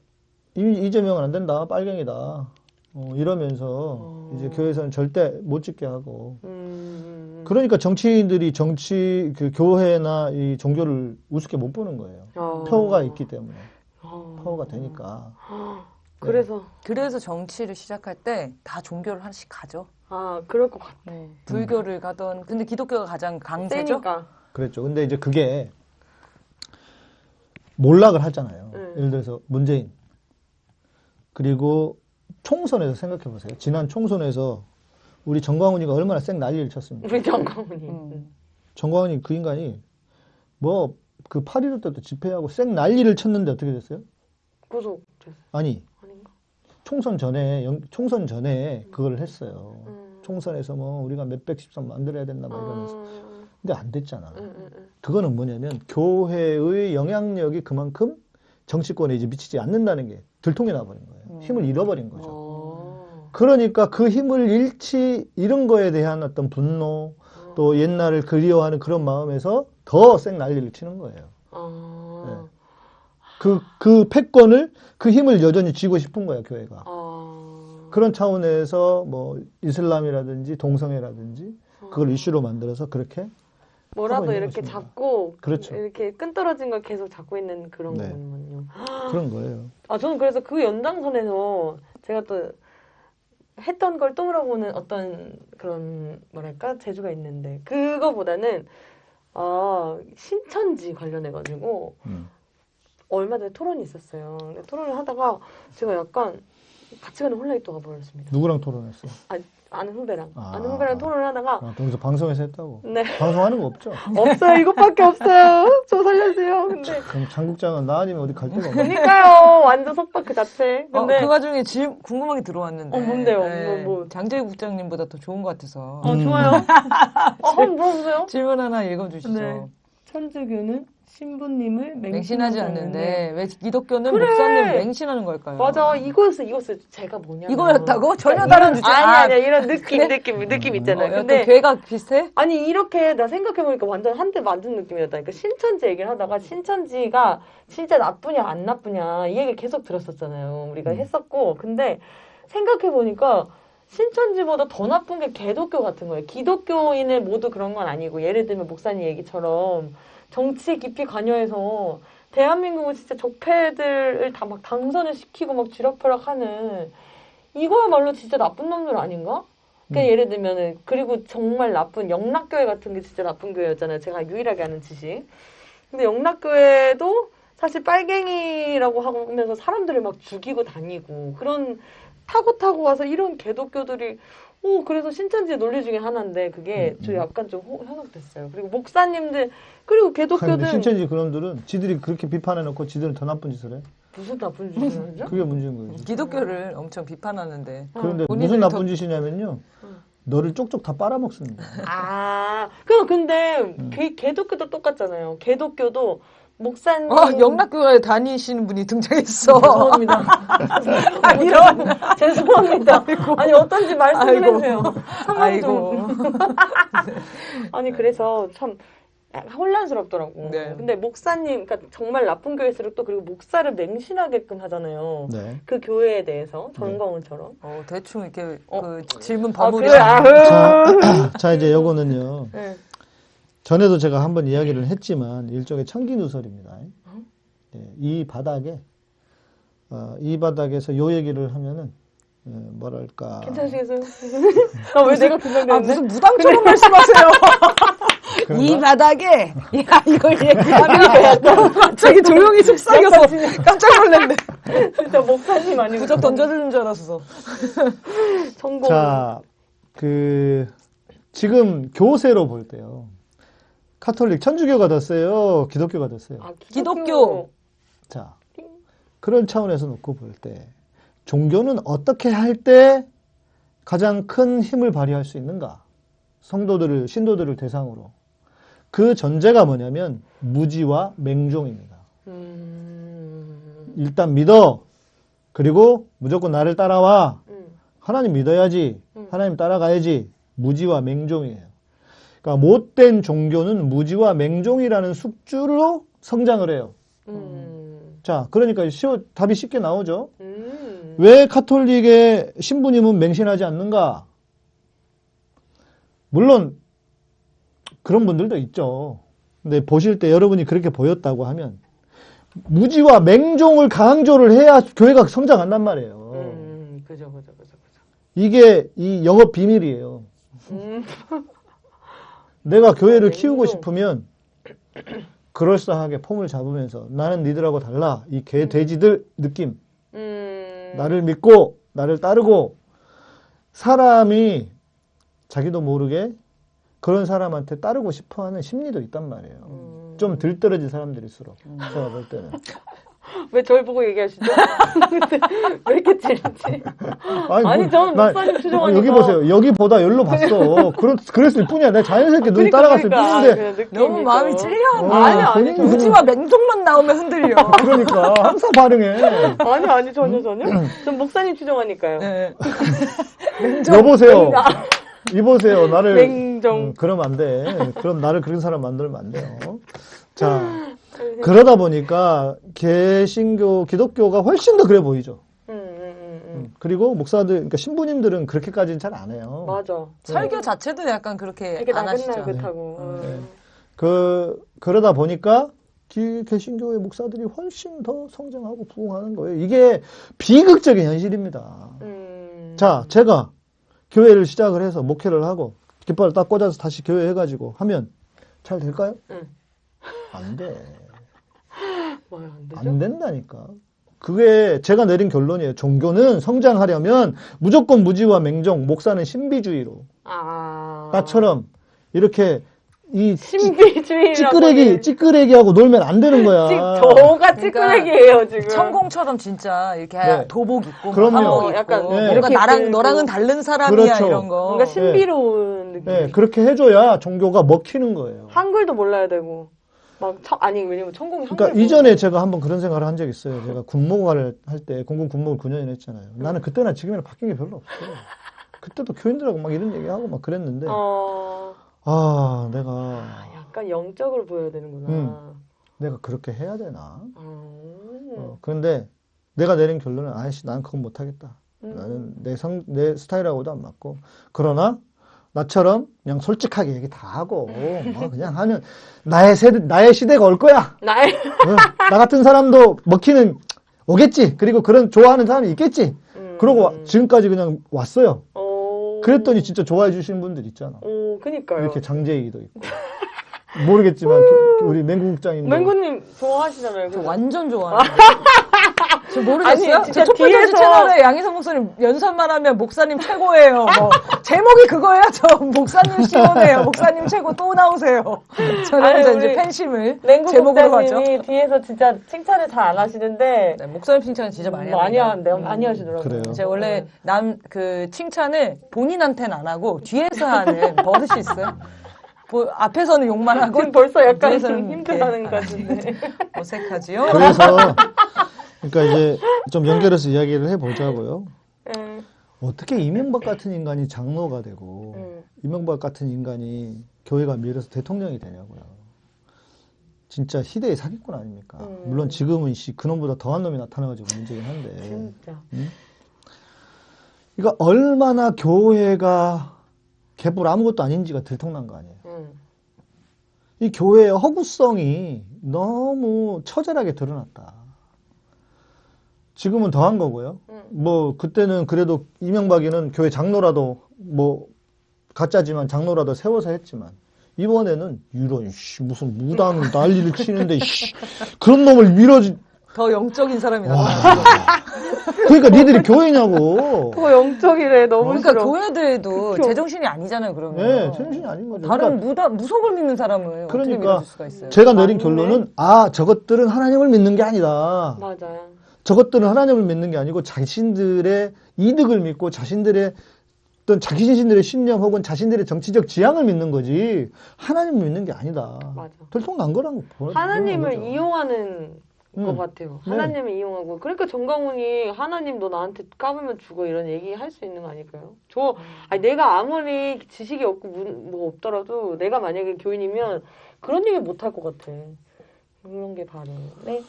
이, 이재명은 안 된다 빨갱이다 어, 이러면서 어. 이제 교회에서는 절대 못 찍게 하고 음, 그러니까 정치인들이 정치 그 교회나 이 종교를 우습게 못 보는 거예요. 어. 표가 있기 때문에 어. 파워가 되니까. 그래서, 그래서 정치를 시작할 때 다 종교를 하나씩 가죠. 아, 그럴 것 같아. 불교를 가던 근데 기독교가 가장 강세죠. 세니까. 그랬죠. 근데 이제 그게 몰락을 하잖아요. 음. 예를 들어서 문재인 그리고 총선에서 생각해 보세요. 지난 총선에서 우리 정광훈이가 얼마나 쌩 난리를 쳤습니까? 우리 정광훈이. 음. 정광훈이 그 인간이 뭐 그 8.15 때도 집회하고 쌩 난리를 쳤는데 어떻게 됐어요? 구속. 됐어. 아니 아닌가? 총선 전에 영- 총선 전에 그걸 했어요. 음. 총선에서 뭐 우리가 몇백십 선 만들어야 된다 막 이러면서 음, 근데 안 됐잖아. 음, 음, 음. 그거는 뭐냐면 교회의 영향력이 그만큼 정치권에 이제 미치지 않는다는 게 들통이 나버린 거예요. 힘을 잃어버린 거죠. 어. 그러니까 그 힘을 잃지 잃은 거에 대한 어떤 분노 또 옛날을 그리워하는 그런 마음에서 더 쌩 난리를 치는 거예요. 아. 그, 그 패권을, 그 힘을 여전히 쥐고 싶은 거야, 교회가. 아. 그런 차원에서 뭐 이슬람이라든지 동성애라든지 그걸 이슈로 만들어서 그렇게 뭐라도 이렇게 것입니다. 잡고 그렇죠. 이렇게 끈떨어진 걸 계속 잡고 있는 그런 네. 거군요. 그런 거예요. 아 저는 그래서 그 연장선에서 제가 또 했던 걸 또 물어보는 어떤 그런 뭐랄까 재주가 있는데 그거보다는 아 신천지 관련해 가지고 음. 얼마 전에 토론이 있었어요. 토론을 하다가 제가 약간 같이 가는 홀라이토가 보였습니다. 누구랑 토론했어? 아, 아는 후배랑 아. 아는 후배랑 토론을 하다가 아, 거기서 방송에서 했다고? 네 방송하는 거 없죠? 없어요 이것밖에 없어요. 저 살려주세요. 근데 그럼 장국장은 나 아니면 어디 갈 데가 없네. 그러니까요 완전 속박 그 자체. 어, 근데 그 와중에 질, 궁금한 게 들어왔는데. 어, 뭔데요? 네, 뭐, 뭐. 장재희 국장님보다 더 좋은 것 같아서. 어 좋아요. 어 한번 물어보세요. 질문 하나 읽어주시죠. 네. 천주교는 신부님을 맹신하지 않는데 왜 기독교는 그래. 목사님 맹신하는 걸까요? 맞아 이거였어 이거였어 제가 뭐냐면 이거였다고? 전혀 이런- 다른 주제. 아니 아, 아니 이런 느낌? 느낌 느낌 어, 있잖아요 약간 근데 괴가 비슷해? 아니 이렇게 나 생각해 보니까 완전 한 대 맞은 느낌이었다니까 신천지 얘기를 하다가 신천지가 진짜 나쁘냐 안 나쁘냐 이 얘기 계속 들었었잖아요 우리가 했었고 근데 생각해 보니까 신천지보다 더 나쁜 게 개독교 같은 거예요 기독교인을 모두 그런 건 아니고 예를 들면 목사님 얘기처럼 정치에 깊이 관여해서 대한민국은 진짜 적폐들을 다 막 당선을 시키고 막 쥐락펴락하는 이거야말로 진짜 나쁜 놈들 아닌가? 그러니까 예를 들면은 그리고 정말 나쁜 영락교회 같은 게 진짜 나쁜 교회였잖아요. 제가 유일하게 아는 지식. 근데 영락교회도 사실 빨갱이라고 하면서 사람들을 막 죽이고 다니고 그런 타고 타고 와서 이런 개독교들이 오 그래서 신천지의 논리 중에 하나인데 그게 저 약간 좀 호- 현혹됐어요. 그리고 목사님들 그리고 개독교들 신천지 그놈들은 지들이 그렇게 비판해 놓고 지들은 더 나쁜 짓을 해. 무슨 나쁜 짓을 하죠? 그게 문제인 거지. 기독교를 엄청 비판하는데. 그런데 무슨 더- 나쁜 짓이냐면요. 너를 쪽쪽 다 빨아먹습니다. 아, 그럼 근데 음. 개, 개독교도 똑같잖아요. 개독교도 목사님 어, 영락교회 다니시는 분이 등장했어. 죄송합니다. 아, 이런. 죄송합니다. 아니 어떤지 말씀을 아이고. 해주세요. 아이고. 좀. 아니 그래서 참 혼란스럽더라고. 네. 근데 목사님, 그러니까 정말 나쁜 교회일수록 또 그리고 목사를 맹신하게끔 하잖아요. 네. 그 교회에 대해서 정광훈처럼. 어, 대충 이렇게 어. 그 질문 아 버무려. 그래, 아유. 자, 자, 이제 요거는요. 네. 전에도 제가 한번 이야기를 했지만 일종의 청기 누설입니다. 예, 이 바닥에 어, 이 바닥에서 요 얘기를 하면은 예, 뭐랄까 괜찮으시겠어요? 아왜 내가 아, 긴장되는데? 무슨 무당처럼 말씀하세요. 이 그런가? 바닥에, 야, 이걸 얘기하면 갑자기 조용히 속삭여서 깜짝 놀랐네. 진짜 목사님 아니고 부적 던져주는 줄 알았어. 성공. 자, 그 지금 교세로 볼 때요. 카톨릭 천주교가 더 세요, 기독교가 더 세요. 아, 기독교. 자, 그런 차원에서 놓고 볼 때 종교는 어떻게 할 때 가장 큰 힘을 발휘할 수 있는가? 성도들을 신도들을 대상으로 그 전제가 뭐냐면 무지와 맹종입니다. 음. 일단 믿어. 그리고 무조건 나를 따라와. 음. 하나님 믿어야지. 음. 하나님 따라가야지. 무지와 맹종이에요. 그러니까 못된 종교는 무지와 맹종이라는 숙주로 성장을 해요. 음. 자, 그러니까 쉬워, 답이 쉽게 나오죠. 음. 왜 카톨릭의 신부님은 맹신하지 않는가? 물론 그런 분들도 있죠. 근데 보실 때 여러분이 그렇게 보였다고 하면 무지와 맹종을 강조를 해야 교회가 성장한단 말이에요. 음. 그죠, 그죠, 그죠, 그죠. 이게 이 영업 비밀이에요. 음. 내가 교회를 맹종. 키우고 싶으면 그럴싸하게 폼을 잡으면서 나는 니들하고 달라. 이 개 돼지들 느낌. 음. 나를 믿고 나를 따르고 사람이 자기도 모르게 그런 사람한테 따르고 싶어하는 심리도 있단 말이에요. 음. 좀 들떨어진 사람들일수록 제가 볼 때는 왜 저를 보고 얘기하시죠? 왜 이렇게 찔지? 아니, 뭐, 저는 나- 목사님 어, 추종하니까. 여기 보세요. 여기보다 열로 봤어. 그렇, 그랬을 뿐이야. 내가 자연스럽게 눈이 그러니까, 따라갔을 그러니까. 뿐인데 아, 너무. 마음이 찔려. 어, 아니, 아니, 저는- 무지와 맹종만 나오면 흔들려. 그러니까 항상 반응해. 아니, 아니, 전혀, 전혀. 전 목사님 추종하니까요. 네. 여보세요. 이보세요. 나를 맹종. 음, 그러면 안 돼. 그럼 나를 그런 사람 만들면 안 돼요. 자, 그러다 보니까 개신교, 기독교가 훨씬 더 그래 보이죠. 음, 음, 음, 그리고 목사들, 그러니까 신부님들은 그렇게까지는 잘 안 해요. 맞아. 설교 자체도 약간 그렇게 안 하시죠. 나긋나긋하고. 음. 네. 그 그러다 보니까 기- 개신교의 목사들이 훨씬 더 성장하고 부흥하는 거예요. 이게 비극적인 현실입니다. 음. 자, 제가 교회를 시작을 해서 목회를 하고 깃발을 딱 꽂아서 다시 교회 해가지고 하면 잘 될까요? 응. 안 돼. 뭐야, 안? 안 된다니까. 그게 제가 내린 결론이에요. 종교는 성장하려면 무조건 무지와 맹종, 목사는 신비주의로. 아. 나처럼 이렇게 이 신비주의라고. 찌끄레기, 찌끄레기하고 놀면 안 되는 거야. 저가 찌끄레기예요, 지금. 천공처럼 진짜 이렇게 네. 도복 입고 그럼요. 한복 입고 약간 뭔가 이렇게 나랑. 너랑은 다른 사람이야 그렇죠. 이런 거. 뭔가 신비로운 느낌. 네, 그렇게 해줘야 종교가 먹히는 거예요. 한글도 몰라야 되고. 막, 천, 아니, 왜냐면 천공이. 그러니까 이전에 제가 한번 그런 생각을 한 적이 있어요. 제가 군목화를 할때 공군 군목을 9년이나 했잖아요. 나는 그때나 지금이나 바뀐 게 별로 없어요. 그때도 교인들하고 막 이런 얘기하고 막 그랬는데 어. 아 내가 아, 약간 영적으로 보여야 되는구나. 음. 내가 그렇게 해야 되나? 음. 어, 그런데 내가 내린 결론은 아이씨 난 그건 못하겠다. 음. 나는 내 성, 내 스타일하고도 안 맞고 그러나 나처럼 그냥 솔직하게 얘기 다 하고 뭐 그냥 하면 나의 세대 나의 시대가 올 거야. 나의. 어, 나 같은 사람도 먹히는 오겠지. 그리고 그런 좋아하는 사람이 있겠지. 음. 그러고 와- 지금까지 그냥 왔어요. 어. 그랬더니 진짜 좋아해 주시는 분들 있잖아. 어, 그니까요. 이렇게 장재익도 있고. 모르겠지만 그- 우리 맹국장님 맹구님 좋아하시잖아요. 저. 완전 좋아하는 저 모르겠어요? 아니, 진짜 저 촛불전지 뒤에서- 채널에 양희성 목사님 연설만 하면 목사님 최고예요. 뭐 제목이 그거예요. 저 목사님 시원해요. 목사님 최고 또 나오세요. 저는 아니, 이제 팬심을 제목으로. 목사님이 뒤에서 진짜 칭찬을 잘 안 하시는데 네, 목사님 칭찬 진짜 많이 많이 합니다. 하는데요. 음. 많이 하시더라고요. 그래요. 제가 원래 남 그 칭찬을 본인한테는 안 하고 뒤에서 하는 버릇이 있어요. 뭐, 앞에서는 욕만 하고 지금 벌써 약간 뒤에서는 힘들어하는 것 이렇게 같은데. 어색하지요. 그래서 그러니까 이제 좀 연결해서 이야기를 해보자고요. 음, 어떻게 이명박 같은 인간이 장로가 되고 음. 이명박 같은 인간이 교회가 밀어서 대통령이 되냐고요. 진짜 희대의 사기꾼 아닙니까? 음. 물론 지금은 씨 그놈보다 더한 놈이 나타나가지고 문제긴 네. 한데. 진짜. 그러니까 얼마나 교회가 개뿔 아무것도 아닌지가 들통난 거 아니에요. 음. 이 교회의 허구성이 너무 처절하게 드러났다. 지금은 더한 거고요. 음. 뭐 그때는 그래도 이명박이는 교회 장로라도 뭐 가짜지만 장로라도 세워서 했지만 이번에는 이런 씨, 무슨 무당 난리를 치는데 씨, 그런 놈을 밀어주 더 영적인 사람이 와. 나타나요. 그러니까 니들이 교회냐고. 그거 영적이래. 너무 그러니까 싫어. 교회들도 그쵸. 제정신이 아니잖아요. 그러면 네, 정신이 아닌 거죠. 다른 그러니까 무다, 무속을 믿는 사람을 그러니까 믿어줄 수가 있어요? 제가 내린 맞네. 결론은 아 저것들은 하나님을 믿는 게 아니다. 맞아. 저것들은 하나님을 믿는 게 아니고 자신들의 이득을 믿고 자신들의 어떤 자기 자신들의 신념 혹은 자신들의 정치적 지향을 믿는 거지 하나님을 믿는 게 아니다. 맞아. 들통난 거라고 보- 하나님을. 이용하는 것 음. 같아요. 네. 하나님을 이용하고. 그러니까 정강훈이 하나님 너 나한테 까불면 죽어 이런 얘기 할 수 있는 거 아닐까요? 저, 아니, 내가 아무리 지식이 없고 문- 뭐 없더라도 내가 만약에 교인이면 그런 얘기 못 할 것 같아. 그런 게 바로. 네.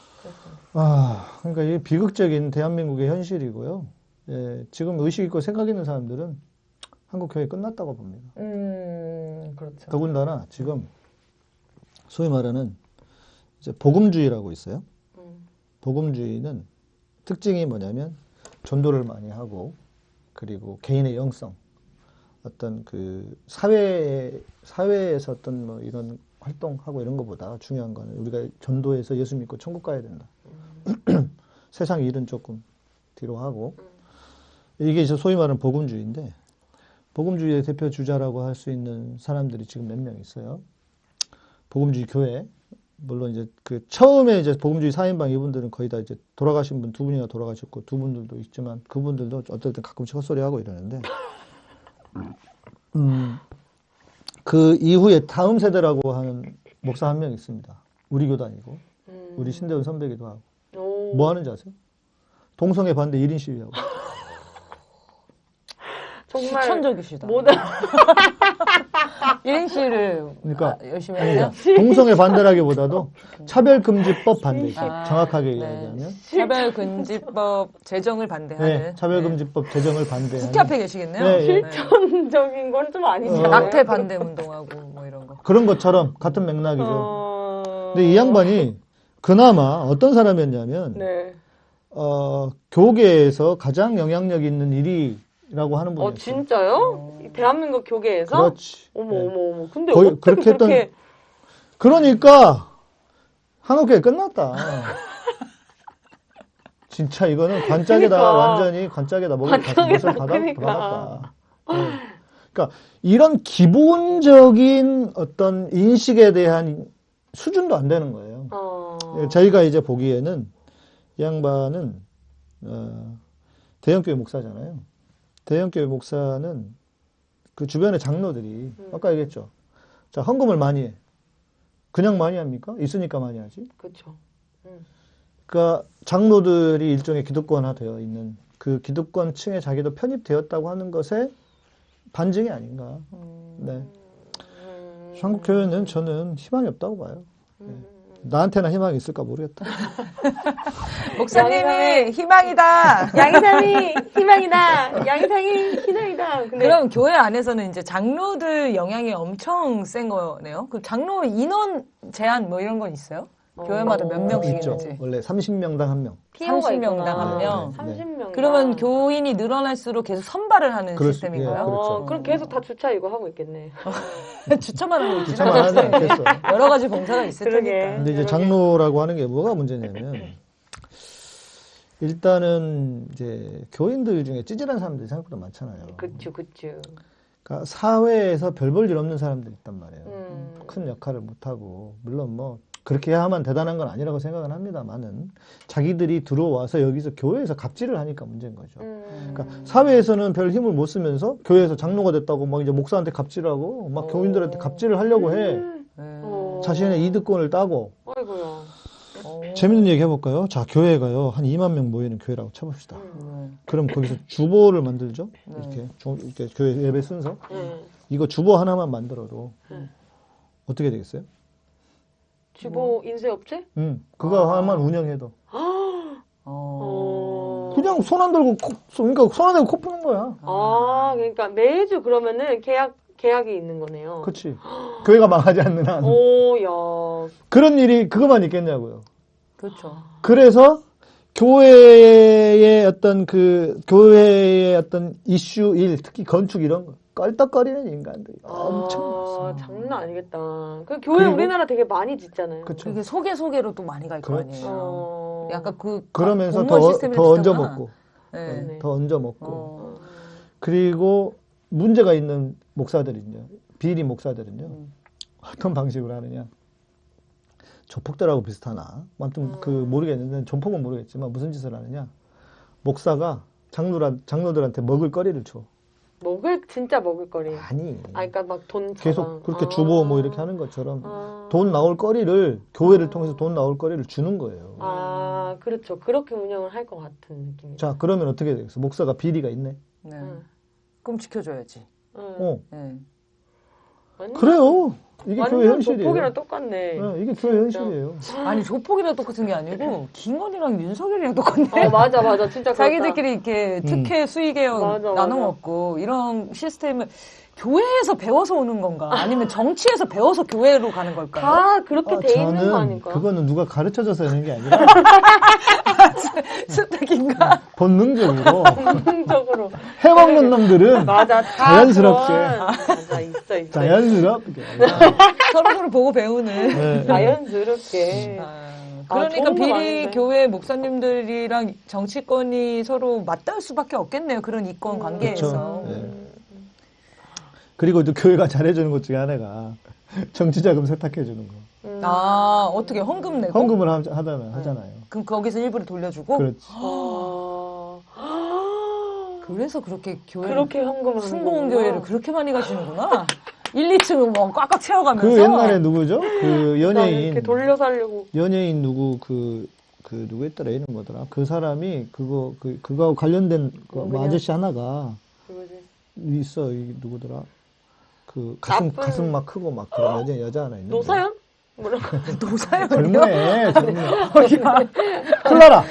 아, 그러니까 이게 비극적인 대한민국의 현실이고요. 예, 지금 의식 있고 생각 있는 사람들은 한국 교회 끝났다고 봅니다. 음, 그렇죠. 더군다나 지금 소위 말하는 이제 복음주의라고 있어요. 음. 복음주의는 특징이 뭐냐면 전도를 많이 하고 그리고 개인의 영성 어떤 그 사회 사회에서 어떤 뭐 이런 활동하고 이런 것보다 중요한 거는 우리가 전도해서 예수 믿고 천국 가야 된다. 세상 일은 조금 뒤로 하고 이게 이제 소위 말하는 복음주의인데 복음주의의 대표 주자라고 할 수 있는 사람들이 지금 몇 명 있어요. 복음주의 교회 물론 이제 그 처음에 이제 복음주의 사인방 이분들은 거의 다 이제 돌아가신 분 두 분이나 돌아가셨고 두 분들도 있지만 그분들도 어떨 때 가끔씩 헛소리 하고 이러는데 음, 그 이후에 다음 세대라고 하는 목사 한 명 있습니다. 우리 교단이고 음. 우리 신대원 선배기도 하고 오. 뭐 하는지 아세요? 동성애 반대 1인 시위하고 정말 추천적이시다. 모든 1인 시를 그러니까 열심히 아니, 하세요? 동성애 반대라기보다도 차별금지법 반대 아, 정확하게 네. 이야기하면 차별금지법 제정을 반대하는 네, 차별금지법 제정을 반대하는 국회 앞에 계시겠네요. 네, 예. 실천적인 건 좀 아니죠. 어. 낙태 반대 운동하고 뭐 이런 거. 그런 것처럼 같은 맥락이죠. 어... 근데 이 양반이 그나마 어떤 사람이었냐면 네. 어, 교계에서 가장 영향력 있는 일이 라고 하는 분이었어요. 어 진짜요? 이 대한민국 교계에서? 그렇지. 어머 네. 어머 어머. 근데 거의 어떻게 그렇게 했던- 그렇게 그러니까 한국교회 끝났다. 진짜 이거는 관짝에다 그러니까. 완전히 관짝에다 먹을 관짝에다, 것을 받아, 그러니까. 받았다. 네. 그러니까 이런 기본적인 어떤 인식에 대한 수준도 안 되는 거예요. 어... 예, 저희가 이제 보기에는 이 양반은 어, 대형교회 목사잖아요. 대형교회 목사는 그 주변의 장로들이 아까 얘기했죠. 자 헌금을 많이 해. 그냥 많이 합니까? 있으니까 많이 하지. 그렇죠. 그러니까 장로들이 일종의 기득권화 되어 있는 그 기득권층에 자기도 편입되었다고 하는 것에 반증이 아닌가. 네. 한국 교회는 저는 희망이 없다고 봐요. 네. 나한테나 희망이 있을까 모르겠다. 목사님이 희망이다. 양이상이 희망이다. 양이상이 희망이다. 근데 그럼 교회 안에서는 이제 장로들 영향이 엄청 센 거네요. 그 장로 인원 제한 뭐 이런 건 있어요? 교회마다 몇 명씩 있죠. 있는지. 원래 30명당 한 명. PO가 30명당 있구나. 한 명. 네, 네. 30명. 그러면 교인이 늘어날수록 계속 선발을 하는 그럴 수- 시스템인가요? 예, 그렇죠. 어, 그럼 계속 다 주차 이거 하고 있겠네. 주차만 하고 있지. 주차만 하지 않겠어. 여러 가지 봉사가 있을 그러게. 테니까. 근데 이제. 장로라고 하는 게 뭐가 문제냐면 일단은 이제 교인들 중에 찌질한 사람들이 생각보다 많잖아요. 그쵸 그쵸. 그러니까 사회에서 별 볼 일 없는 사람들이 있단 말이에요. 음. 큰 역할을 못 하고 물론 뭐 그렇게 해야만 대단한 건 아니라고 생각은 합니다만은 자기들이 들어와서 여기서 교회에서 갑질을 하니까 문제인 거죠. 음. 그러니까 사회에서는 별 힘을 못 쓰면서 교회에서 장로가 됐다고 막 이제 목사한테 갑질하고 막 교인들한테 갑질을 하려고 해. 네. 어. 자신의 이득권을 따고 아이고야. 재밌는 얘기 해볼까요? 자, 교회가요, 한 2만 명 모이는 교회라고 쳐봅시다. 음. 그럼 거기서 주보를 만들죠? 네. 이렇게, 주- 이렇게 교회 예배 순서. 네. 이거 주보 하나만 만들어도 네. 어떻게 되겠어요? 주보 인쇄업체? 음, 그거 아. 하나만 운영해도. 어. 어. 그냥 손 안 들고, 코, 손- 그러니까 손 안 들고 코 푸는 거야. 아, 그러니까 매주 그러면은 계약 계약이 있는 거네요. 그치. 교회가 망하지 않는 한. 오, 야. 그런 일이 그것만 있겠냐고요. 그렇죠. 그래서 교회의 어떤 그, 교회의 어떤 이슈 일, 특히 건축 이런 거, 껄떡거리는 인간들이 엄청 아, 많습니다. 장난 아니겠다. 그 교회 그리고- 우리나라 되게 많이 짓잖아요. 그쵸. 그게 소개 소개로 또 많이 갈거 그렇지. 아니에요. 어. 약간 그 그러면서 더, 더 비슷하구나. 얹어 먹고, 네. 네. 더 얹어 먹고. 어. 그리고 문제가 있는 목사들은요, 비리 목사들은요, 음. 어떤 방식으로 하느냐. 조폭들하고 비슷하나? 아무튼 그 모르겠는데 조폭은 모르겠지만 무슨 짓을 하느냐? 목사가 장로라, 장로들한테 먹을 거리를 줘. 먹을 진짜 먹을 거리. 아니. 아, 그러니까 막 돈 계속 그렇게 아. 주고 뭐 이렇게 하는 것처럼 아. 돈 나올 거리를 교회를 통해서 돈 나올 거리를 주는 거예요. 아, 그렇죠. 그렇게 운영을 할 것 같은 느낌이죠. 자, 그러면 어떻게 되겠어? 목사가 비리가 있네. 네. 응. 그럼 지켜줘야지. 응. 어. 네. 완전- 그래요. 이게 교회 현실이에요. 조폭이랑 똑같네. 어, 이게 교회 현실이에요. 아니 조폭이랑 똑같은 게 아니고 김건희랑 윤석열이랑 똑같네. 어, 맞아, 맞아. 진짜. 자기들끼리 이렇게 특혜 수익에요 맞아, 나눠. 먹고 이런 시스템을 교회에서 배워서 오는 건가? 아니면 정치에서 배워서 교회로 가는 걸까요? 다 그렇게 어, 돼 있는 거 아닐까? 그거는 누가 가르쳐줘서 하는 게 아니라 스택인가? 본능적으로 본능적으로. 해먹는 놈들은 맞아. 다 자연스럽게. 그런- 맞아, 있어, 있어. 자연스럽게. 서로 서로 보고 배우는. 네. 자연스럽게. 아, 아, 그러니까 거 비리. 교회 목사님들이랑 정치권이 서로 맞닿을 수밖에 없겠네요. 그런 이권 음, 관계에서. 그쵸. 네. 그리고 또 교회가 잘해주는 것 중에 하나가 정치자금 세탁해주는 거. 음. 아 어떻게 헌금 내고? 헌금을 하, 하잖아요. 하잖아요. 그럼 거기서 일부를 돌려주고. 그렇지. 어... 그래서 그렇게 교회 그렇게 현금을 순봉 교회를 그렇게 많이 가시는구나. 1, 2층 뭐 꽉꽉 채워가면서. 그 옛날에 누구죠? 그 이렇게 연예인 돌려 살려고. 연예인 누구 그, 그 누구였더라 이름 뭐더라 그 사람이 그거 그 그거하고 관련된 그? 아저씨 하나가 그거지. 있어 이 누구더라 그 가슴 나쁜- 가슴 막 크고 막 그런 여자 여자 하나 있는데 노사연? 뭐라고? 노사연이요? 젊네 젊네 클라라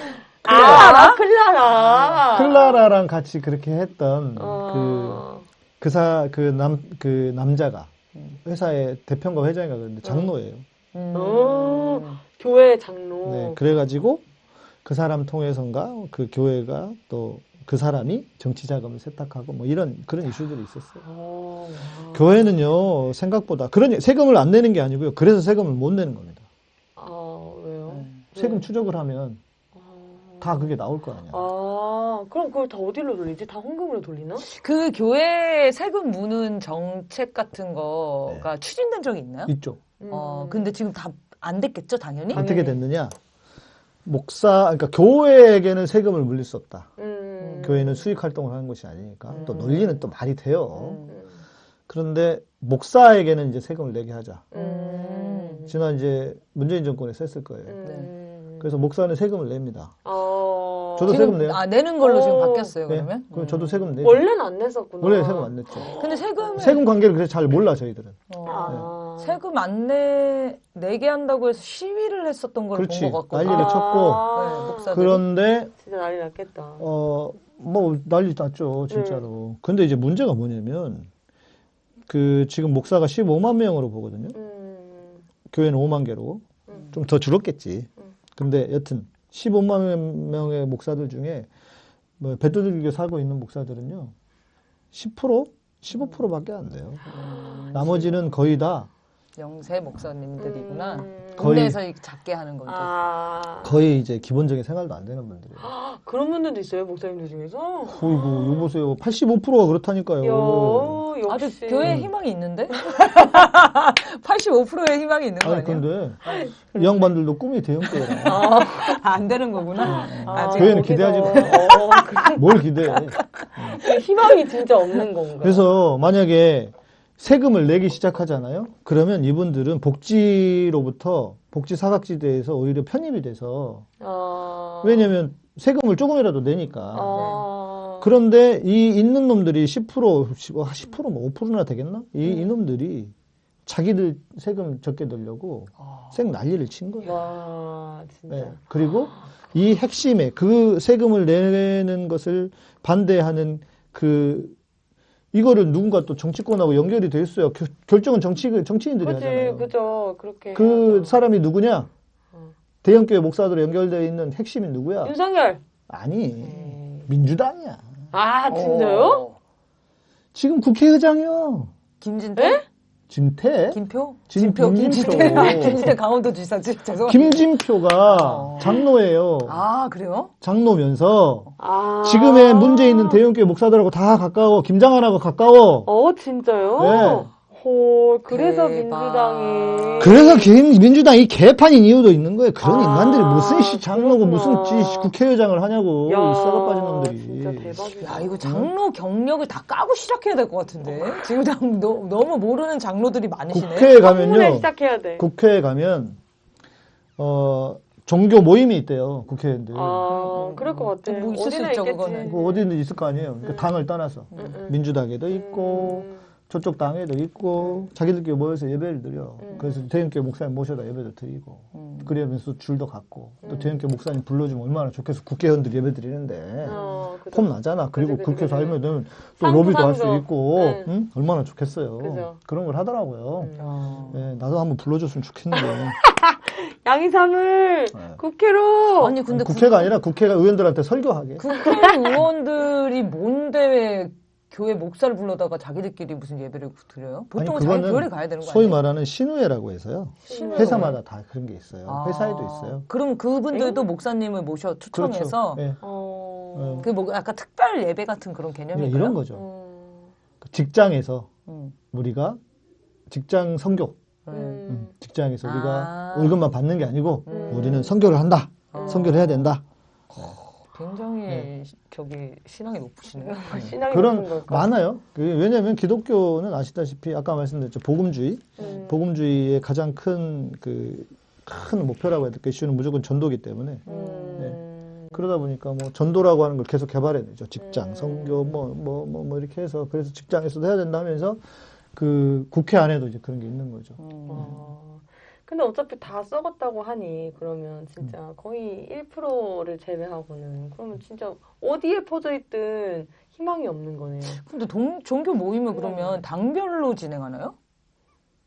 아, 클라라. 클라라랑 같이 그렇게 했던 어... 그사 그 남 그 남자가 회사의 대표인가 회장인가 그런데 장로예요. 음. 어, 교회 장로. 네, 그래가지고 그 사람 통해서인가 그 교회가 또 그 사람이 정치 자금을 세탁하고 뭐 이런 그런 이슈들이 있었어요. 어, 와. 교회는요 생각보다 그런 세금을 안 내는 게 아니고요. 그래서 세금을 못 내는 겁니다. 아, 왜요? 네. 세금 추적을 하면 아... 다 그게 나올 거 아니야. 아, 그럼 그걸 다 어디로 돌리지? 다 헌금으로 돌리나? 그 교회 세금 무는 정책 같은 거가 추진된 적이 있나요? 어, 음. 근데 지금 다 안 됐겠죠, 당연히? 당연히. 어떻게 됐느냐? 목사 그러니까 교회에게는 세금을 물릴 수 없다. 음. 교회는 수익 활동을 하는 것이 아니니까 또 음. 논리는 또 말이 돼요. 음. 그런데 목사에게는 이제 세금을 내게 하자. 음. 지난 이제 문재인 정권에서 했을 거예요. 음. 그래서 목사는 세금을 냅니다. 어... 저도 지금 세금 내요. 아, 내는 걸로 지금 어. 바뀌었어요, 네. 그러면? 그럼 저도 세금 내죠. 원래는 안 냈었구나. 원래 세금 안 냈죠. 근데 세금을 세금 관계를 그래서 잘 몰라 저희들은. 어, 아. 세금 안 내, 내게 한다고 해서 시위를 했었던 걸본 그렇지. 것 같고. 난리를 쳤고. 네, 목사들이. 그런데 진짜 난리 났겠다. 어 뭐 난리 났죠 진짜로. 근데 이제 문제가 뭐냐면 그 지금 목사가 15만 명으로 보거든요. 음. 교회는 5만 개로 음. 좀더 줄었겠지. 음. 근데 여튼 15만 명의 목사들 중에 뭐 배도들교 살고 있는 목사들은요 10% 15%밖에 안 돼요. 음, 나머지는 거의 다 영세 목사님들이구나. 음. 거의- 국내에서 작게 하는 거죠. 아. 거의 이제 기본적인 생활도 안 되는 분들이에요. 그런 분들도 있어요, 목사님들 중에서? 어이구, 이거 보세요. 85%가 그렇다니까요. 여, 아주. 교회에 희망이 있는데? 85%의 희망이 있는 거 아니, 아니에요? 근데 이 양반들도 꿈이 대형교회라. 아, 안 되는 거구나. 네. 아직 교회는 거기서- 기대하지 마. 어. 뭘 기대해. 그 희망이 진짜 없는 건가? 그래서 만약에 세금을 내기 시작하잖아요. 그러면 이분들은 복지로부터 복지 사각지대에서 오히려 편입이 돼서 아. 왜냐면 세금을 조금이라도 내니까. 아. 그런데 이 있는 놈들이 10% 10%, 뭐 5%나 되겠나? 이 음. 이놈들이 자기들 세금 적게 내려고 아. 생 난리를 친 거예요. 와, 진짜. 네. 그리고 이 핵심에 그 세금을 내는 것을 반대하는 그 이거를 누군가 또 정치권하고 연결이 돼 있어요. 겨- 결정은 정치 정치인들이 그지, 하잖아요. 그죠. 그렇게. 그 해야죠. 사람이 누구냐? 어. 대형교회 목사들로 연결되어 있는 핵심이 누구야? 윤석열. 아니 음. 민주당이야. 아, 진짜요? 어. 지금 국회의장이요. 김진태? 김태? 김표? 진- 진표? 김진표. 김진태? 아, 김진태 강원도지사. 지- 죄송합니다. 김진표가 어. 장로예요. 아, 그래요? 장로면서 아. 지금의 문제 있는 대형교회 목사들하고 다 가까워. 김장한하고 가까워. 어, 진짜요? 네. 헐, 그래서 대박. 민주당이. 그래서 개- 민주당이 개판인 이유도 있는 거예요. 그런 아, 인간들이 무슨 씨 장로고 무슨 그렇구나. 씨 국회의장을 하냐고. 야, 이 썩어 빠진 놈들이. 진짜 대박이다. 야, 이거 장로 경력을 다 까고 시작해야 될 것 같은데. 지금 너, 너무 모르는 장로들이 많으시네. 국회에 가면요. 시작해야 돼. 국회에 가면 어 종교 모임이 있대요. 국회의원들. 아, 그럴 것 같아. 뭐 있을 수 어디나 있죠, 있겠지. 그거는. 그 어디든 있을 거 아니에요. 그러니까 음. 당을 떠나서 음, 음. 민주당에도 있고 음. 저쪽 당에도 있고 자기들끼리 모여서 예배를 드려. 음. 그래서 대형교 목사님 모셔다 예배도 드리고 음. 그러면서 줄도 갖고 또 음. 대형교 목사님 불러주면 얼마나 좋겠어. 국회의원들 예배 드리는데 어, 그죠. 폼 나잖아. 그리고 국회. 살면은 또 로비도 할 수. 있고 네. 응? 얼마나 좋겠어요. 그죠. 그런 걸 하더라고요. 음. 어. 예, 나도 한번 불러줬으면 좋겠는데 양이삼을 네. 국회로. 아니, 근데 국회가 아니라 국회가 의원들한테 설교하게. 국회 의원들이 뭔데 왜 교회 목사를 불러다가 자기들끼리 무슨 예배를 드려요? 보통은 아니, 자기 교회를 가야 되는 거 소위 아니에요? 말하는 신우회라고 해서요. 신우회. 회사마다 다 그런 게 있어요. 아. 회사에도 있어요. 그럼 그분들도 목사님을 모셔 초청해서 그렇죠. 예. 어. 그뭐 약간 특별 예배 같은 그런 예, 개념인가요? 이런 거죠. 음. 그 직장에서 음. 우리가 직장 성교, 네. 음, 음. 직장에서 우리가 아. 월급만 받는 게 아니고 음. 우리는 성교를 한다. 어. 성교를 해야 된다. 굉장히 저기 신앙이 높으시네요. 신앙이 그런 무슨 걸까? 많아요. 그 왜냐하면 기독교는 아시다시피 아까 말씀드렸죠 복음주의, 음. 복음주의의 가장 큰 그 큰 목표라고 해야 될까 이슈는 무조건 전도기 때문에 음. 그러다 보니까 뭐 전도라고 하는 걸 계속 개발해내죠. 직장, 음. 성교 뭐뭐 뭐 뭐 이렇게 해서 그래서 직장에서도 해야 된다 하면서 그 국회 안에도 이제 그런 게 있는 거죠. 음. 어. 근데 어차피 다 썩었다고 하니 그러면 진짜 음. 거의 1%를 제외하고는 그러면 진짜 어디에 퍼져 있든 희망이 없는 거네요. 근데 동, 종교 모임을 음. 그러면 당별로 진행하나요?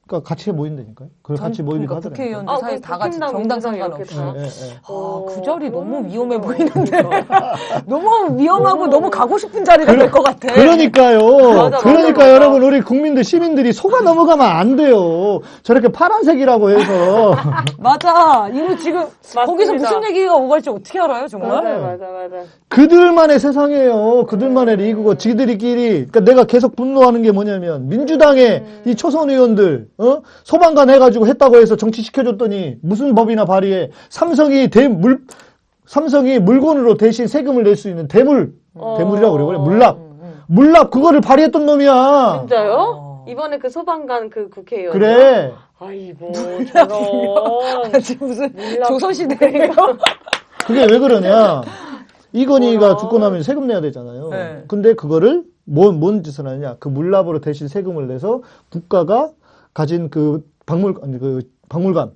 그러니까 같이 모인다니까요. 그걸 전- 같이 모이기도 그러니까 하더라고요. 국회의원들 아, 사이 그럼 다 같이 정당 상관없이. 예, 다? 예, 예. 어, 아, 그 자리 너무 그러면 위험해 진짜- 보이는데. 그러니까. 너무 위험하고 너무- 가고 싶은 자리가 될 것 같아. 그러니까요. 맞아, 그러니까 맞아. 여러분 우리 국민들 시민들이 속아 넘어가면 안 돼요. 저렇게 파란색이라고 해서 맞아. 이거 지금 거기서 무슨 얘기가 오갈지 어떻게 알아요, 정말? 맞아 맞아 맞아. 그들만의 세상이에요. 그들만의 리그고 지들이끼리. 그러니까 내가 계속 분노하는 게 뭐냐면 민주당의 음. 이 초선 의원들 어? 소방관 해가지고 했다고 해서 정치 시켜줬더니 무슨 법이나 발의해 삼성이 대물 삼성이 물건으로 대신 세금을 낼 수 있는 대물 어. 대물이라고 그래 그래 물납 음, 음. 물납 그거를 발의했던 놈이야. 진짜요? 어. 이번에 그 소방관 그 국회의원. 그래. 아이고 저런. 아, 지금 무슨 물납- 조선시대예요? 그게 왜 그러냐? 이건희가? 죽고 나면 세금 내야 되잖아요. 네. 근데 그거를 뭔, 뭔 짓을 하냐? 그 물납으로 대신 세금을 내서 국가가 가진 그 박물, 그 박물관을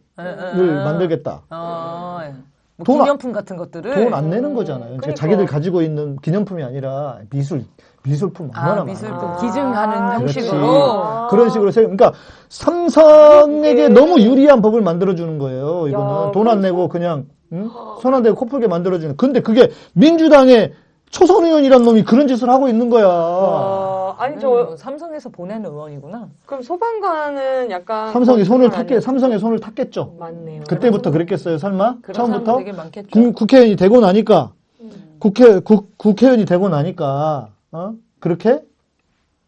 만들겠다. 아, 예. 뭐돈 안- 기념품 같은 것들을 돈 안 내는 거잖아요. 그러니까. 자기들 가지고 있는 기념품이 아니라 미술, 미술품 얼마나 아, 미술품 많아. 기증하는 아, 형식으로 아. 그런 식으로 세금, 그러니까 삼성에게 너무 유리한 법을 만들어 주는 거예요. 이거는 야, 돈안 그럼 내고 그냥 응? 손안 대고 코풀게 만들어 주는. 근데 그게 민주당의 초선 의원이란 놈이 그런 짓을 하고 있는 거야. 와, 아니 저저 삼성에서 보낸 의원이구나. 그럼 소방관은 약간 삼성이 손을 탔겠, 삼성의 손을 탔겠죠. 맞네요. 그때부터 그랬겠어요, 설마? 처음부터? 사람 되게 많겠죠. 국, 국회의원이 되고 나니까, 음. 국회, 국, 국회의원이 되고 나니까, 어? 그렇게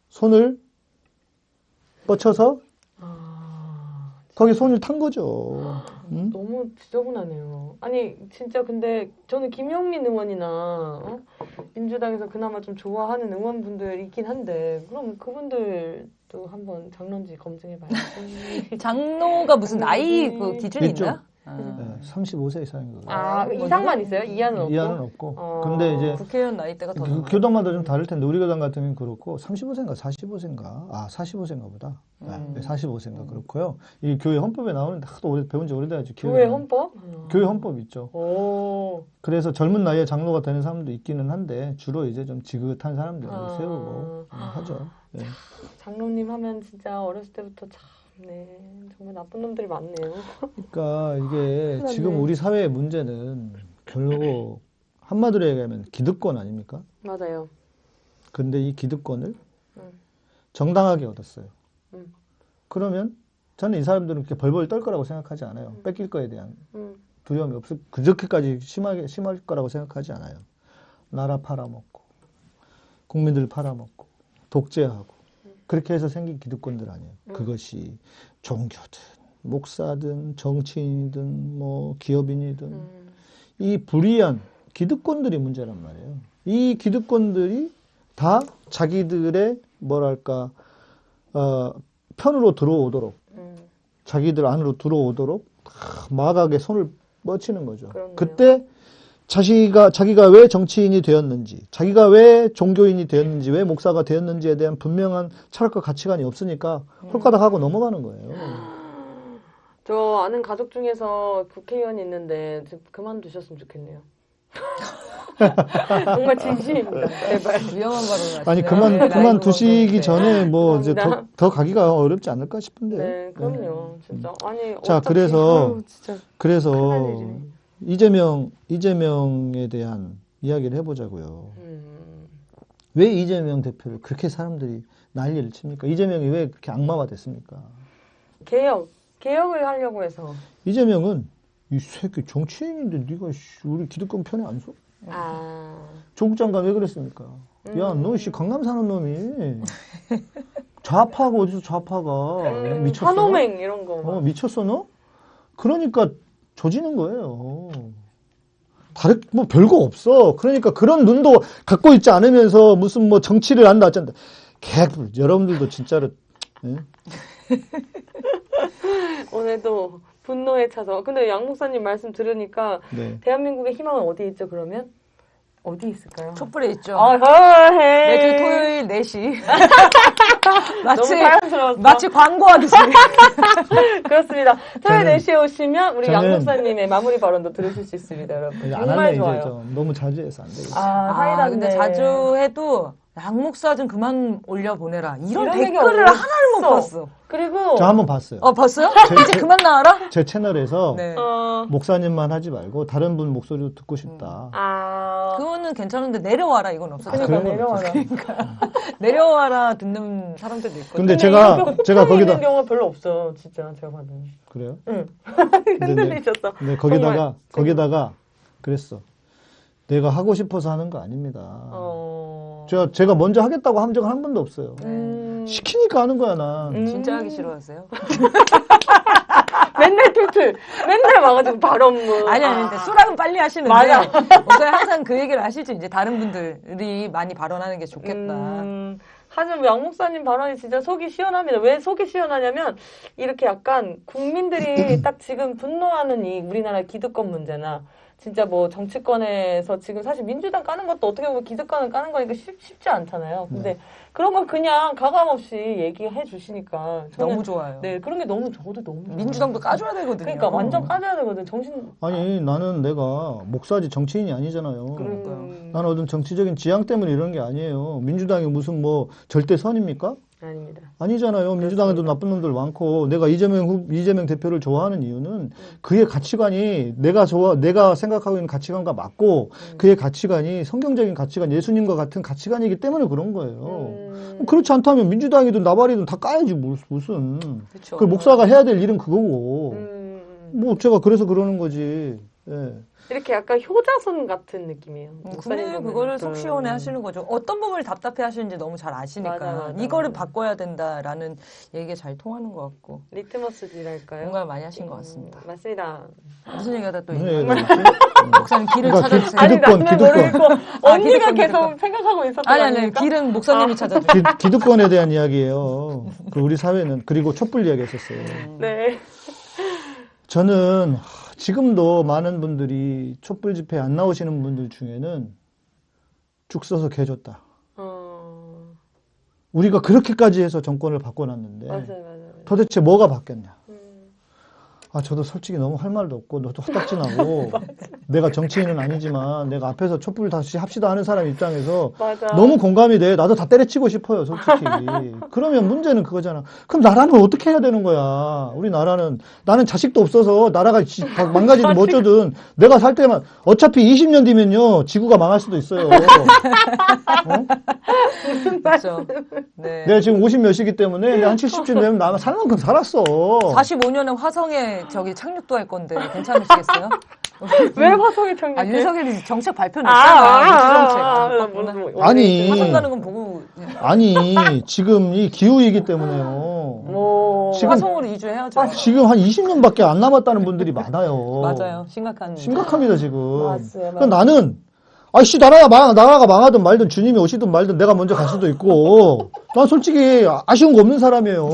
손을 뻗쳐서 아, 거기 손을 탄 거죠. 응? 너무 지저분하네요. 아니 진짜 근데 저는 김영민 의원이나 어? 민주당에서 그나마 좀 좋아하는 의원분들 있긴 한데 그럼 그분들도 한번 장론지 검증해봐야지. 장로가 무슨 나이 음. 그 기준이 있죠. 있나? 아. 네, 35세 이상인 거예요. 아뭐 이상만 누가- 있어요? 이하는 없고. 이하는 없고. 어. 근데 이제 국회의원 나이대가 더 그. 교단마다 좀 다를 텐데 우리 교단 같은 경우는 그렇고 35세인가 45세인가 아 45세인가 보다 음. 네, 45세인가 그렇고요 이 교회 헌법에 나오는데 하도 오래 배운 지 오래돼가지고 교회. 헌법? 교회 헌법 있죠 오. 그래서 젊은 나이에 장로가 되는 사람도 있기는 한데 주로 이제 좀 지긋한 사람들을 아. 세우고 음, 하죠 네. 장로님 하면 진짜 어렸을 때부터 참, 네, 정말 나쁜 놈들이 많네요. 그러니까 이게 지금. 우리 사회의 문제는 결국 한마디로 얘기하면 기득권 아닙니까? 맞아요. 근데 이 기득권을 음. 정당하게 얻었어요. 음. 그러면 저는 이 사람들은 그렇게 벌벌 떨 거라고 생각하지 않아요. 음. 뺏길 거에 대한 음. 두려움이 없을 그렇게까지 심하게 심할 거라고 생각하지 않아요. 나라 팔아먹고 국민들 팔아먹고 독재하고 그렇게 해서 생긴 기득권들 아니에요. 그것이 종교든 목사든 정치인이든 뭐 기업인이든 음. 이 불이한 기득권들이 문제란 말이에요. 이 기득권들이 다 자기들의 뭐랄까 어, 편으로 들어오도록 음. 자기들 안으로 들어오도록 다 마각에 손을 뻗치는 거죠. 그렇네요. 그때 자기가 자기가 왜 정치인이 되었는지, 자기가 왜 종교인이 되었는지, 왜 목사가 되었는지에 대한 분명한 철학과 가치관이 없으니까 홀가닥 하고 넘어가는 거예요. 저 아는 가족 중에서 국회의원이 있는데 좀 그만두셨으면 좋겠네요. 정말 진심입니다. 제발. 위험한 발언을 아니. 그만 네, 그만 라이브 두시기. 전에 뭐 이제 더. 더 가기가 어렵지 않을까 싶은데. 네, 그럼요. 진짜 아니 자, 그래서 아유, 진짜 그래서 이재명 이재명에 대한 이야기를 해보자고요. 음, 왜 이재명 대표를 그렇게 사람들이 난리를 칩니까? 이재명이 왜 그렇게 악마가 됐습니까? 개혁 개혁을 하려고 해서 이재명은 이 새끼 정치인인데 네가 씨, 우리 기득권 편에 안 서? 아 조국 장관 왜 그랬습니까? 야, 음. 너씨 강남 사는 놈이 좌파가 어디서 좌파가 음, 미쳤어? 한호맹 이런 거. 어, 미쳤어 너? 그러니까 조지는 거예요. 다른 뭐 별거 없어. 그러니까 그런 눈도 갖고 있지 않으면서 무슨 뭐 정치를 한다 어쩐다. 개불 여러분들도 진짜로 예? 오늘도 분노에 차서. 근데 양 목사님 말씀 들으니까 네. 대한민국의 희망은 어디 있죠? 그러면 어디 있을까요? 촛불에 있죠. 아. 매주 토요일 4시. 너무 마치, 자연스러웠어. 마치 광고하듯이. 그렇습니다. 토요일 저는- 4시에 오시면 우리 양 저는- 목사님의 마무리 발언도 들으실 수 있습니다, 여러분. 정말 좋아요. 너무 자주 해서 안 되겠어. 아, 아, 근데 자주 해도 양 목사 좀 그만 올려 보내라. 이런, 이런 얘기 댓글을. 하나를 못 봤어. 그리고 저 한 번 봤어요. 어, 봤어요? 제- 이제 제- 그만 나와라? 제 채널에서 네. 어, 목사님만 하지 말고 다른 분 목소리도 듣고 싶다. 아, 그거는 괜찮은데 내려와라 이건 없었죠. 그러니까 그런 건 내려와라. 내려와라 듣는 사람들도 있고. 근데 근데 제가 제가 거기다 있는 경우가 별로 없어, 진짜 제가 봐도. 그래요? 응. 근데, 네, 흔들리셨어. 근데 거기다가 정말. 거기다가 그랬어. 내가 하고 싶어서 하는 거 아닙니다. 어. 제가 제가 먼저 하겠다고 한 적은 한 번도 없어요. 음. 시키니까 하는 거야 난. 음. 진짜 하기 싫어하세요? 맨날 툴툴. 맨날 와가지고 발언문. 아니, 아니, 근데 수락은 빨리 하시는데. 맞아. 목사님 항상 그 얘기를 하시죠. 이제 다른 분들이 많이 발언하는 게 좋겠다. 음, 하지만 양 목사님 발언이 진짜 속이 시원합니다. 왜 속이 시원하냐면 이렇게 약간 국민들이 딱 지금 분노하는 이 우리나라 기득권 문제나 진짜 뭐 정치권에서 지금 사실 민주당 까는 것도 어떻게 보면 기득권을 까는 거니까 쉽, 쉽지 않잖아요. 근데 네. 그런 걸 그냥 가감 없이 얘기해 주시니까 저는 너무 좋아요. 네 그런 게 너무 저도 너무 좋아요. 민주당도 까줘야 되거든요. 그러니까 완전 까줘야 되거든 정신 아니 나는 내가 목사지 정치인이 아니잖아요. 음, 나는 어떤 정치적인 지향 때문에 이런 게 아니에요. 민주당이 무슨 뭐 절대 선입니까? 아닙니다. 아니잖아요. 민주당에도 나쁜 놈들 많고 내가 이재명 후, 이재명 대표를 좋아하는 이유는 그의 가치관이 내가 좋아 내가 생각하고 있는 가치관과 맞고 그의 가치관이 성경적인 가치관, 예수님과 같은 가치관이기 때문에 그런 거예요. 음, 그렇지 않다면 민주당이든 나발이든 다 까야지 무- 무슨. 그쵸. 그 목사가 해야 될 일은 그거고. 음, 뭐 제가 그래서 그러는 거지. 예. 이렇게 약간 효자손 같은 느낌이에요. 음, 보면. 그거를 속 음. 시원해 하시는 거죠. 어떤 부분을 답답해 하시는지 너무 잘 아시니까. 맞아, 맞아, 이거를 맞아. 바꿔야 된다라는 얘기가 잘 통하는 것 같고. 리트머스질할까요? 공감을 많이 하신 것 같습니다. 음, 맞습니다. 무슨 얘기하다 또 있나요? 얘기가 있지? 목사님 길을 찾아주세요. 기득- 기득권, 나는 모르겠고 언니가 기득권, 계속 기득권. 생각하고 있었던 아니, 거 아니? 길은 목사님이 찾아줘요. 기, 기득권에 대한 이야기예요. 그 우리 사회는 그리고 촛불 이야기했었어요. 네. 저는 하, 지금도 많은 분들이 촛불 집회 안 나오시는 분들 중에는 죽 써서 개줬다. 어, 우리가 그렇게까지 해서 정권을 바꿔놨는데 맞아요, 맞아요. 도대체 뭐가 바뀌었냐? 음, 아 저도 솔직히 너무 할 말도 없고 너도 헛딱지나고 내가 정치인은 아니지만 내가 앞에서 촛불 다시 합시다 하는 사람 입장에서 맞아. 너무 공감이 돼. 나도 다 때려치고 싶어요, 솔직히. 그러면 문제는 그거잖아. 그럼 나라는 어떻게 해야 되는 거야? 우리 나라는 나는 자식도 없어서 나라가 지- 다 망가지든 뭐 어쩌든 내가 살 때만 어차피 20년 뒤면요 지구가 망할 수도 있어요. 어? 그렇죠. 네. 내가 지금 50 몇이기 때문에 내가 한 70쯤 되면 나살 만큼 살았어. 45년에 화성에 저기 착륙도 할 건데 괜찮으시겠어요? 왜 화성에 정리? 아, 윤석열이 정책 발표 아, 냈잖아. 아, 정책. 아, 아, 아, 아니. 화성 가는 건 보고 아니 지금 이 기후이기 때문에요. 뭐 지금- 화성으로 이주해야죠. 지금 한 20년밖에 안 남았다는 분들이 많아요. 맞아요. 심각한. 심각합니다 지금. 맞아요, 그러니까 나는 아씨 나라가 망 나라가 망하든 말든 주님이 오시든 말든 내가 먼저 갈 수도 있고 난 솔직히 아쉬운 거 없는 사람이에요.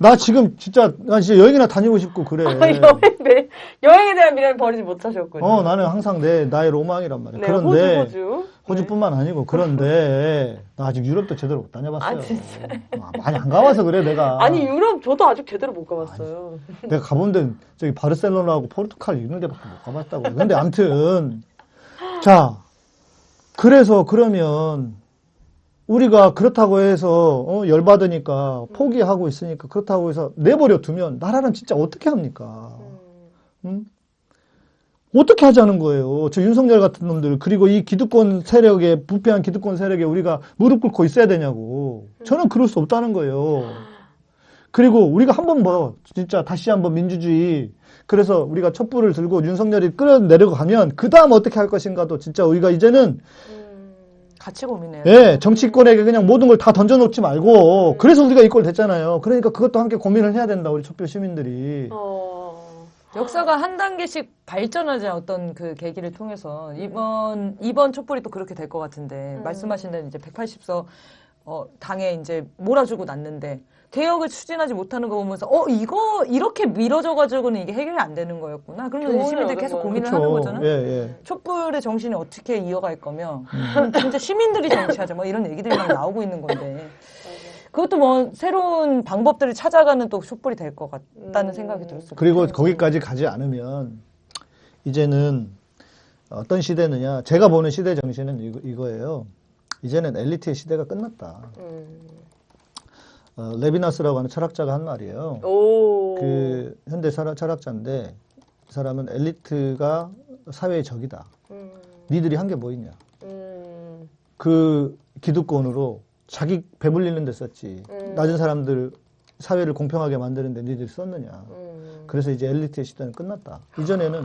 나 지금 진짜 난 진짜 여행이나 다니고 싶고 그래. 여행 네. 여행에 대한 미련을 버리지 못하셨군요. 어 나는 항상 내 나의 로망이란 말이야. 네, 그런데 호주 호주. 호주 뿐만 아니고 그런데 나 아직 유럽도 제대로 못 다녀봤어요. 아, 진짜? 아, 많이 안 가봐서 그래 내가. 아니 유럽 저도 아직 제대로 못 가봤어요. 내가 가본 데는 저기 바르셀로나하고 포르투갈 이런 데밖에 못 가봤다고. 근데 암튼 자 그래서 그러면 우리가 그렇다고 해서 어, 열받으니까 포기하고 있으니까 그렇다고 해서 내버려 두면 나라는 진짜 어떻게 합니까? 응? 어떻게 하자는 거예요? 저 윤석열 같은 놈들 그리고 이 기득권 세력에 부패한 기득권 세력에 우리가 무릎 꿇고 있어야 되냐고. 저는 그럴 수 없다는 거예요. 그리고 우리가 한 번 뭐 진짜 다시 한번 민주주의 그래서 우리가 촛불을 들고 윤석열이 끌어내려고 가면 그 다음 어떻게 할 것인가도 진짜 우리가 이제는 같이 고민해요. 예 정치권에게 그냥 모든 걸 다 던져놓지 말고 그래서 우리가 이꼴 됐잖아요. 그러니까 그것도 함께 고민을 해야 된다 우리 촛불 시민들이. 역사가 한 단계씩 발전하자 어떤 그 계기를 통해서 이번 이번 촛불이 또 그렇게 될 것 같은데 말씀하신 대로 이제 180석 어, 당에 이제 몰아주고 났는데 개혁을 추진하지 못하는 거 보면서 어 이거 이렇게 미뤄져 가지고는 이게 해결이 안 되는 거였구나. 그러면 얻은 계속. 고민을 그쵸. 하는 거잖아요. 예, 예. 촛불의 정신이 어떻게 이어갈 거며 그럼 진짜 시민들이 정치하자 뭐 이런 얘기들이 막 나오고 있는 건데 그것도 뭐 새로운 방법들을 찾아가는 또 촛불이 될 것 같다는 생각이 들었어요. 그리고 거기까지 가지 않으면 이제는 어떤 시대느냐 제가 보는 시대 정신은 이거, 이거예요. 이제는 엘리트의 시대가 끝났다. 어, 레비나스라고 하는 철학자가 한 말이에요. 오. 그 현대 철학, 철학자인데 이 사람은 엘리트가 사회의 적이다. 음, 니들이 한 게 뭐 있냐? 음, 그 기득권으로 자기 배불리는 데 썼지. 음. 낮은 사람들 사회를 공평하게 만드는데 니들이 썼느냐. 음. 그래서 이제 엘리트의 시대는 끝났다. 이전에는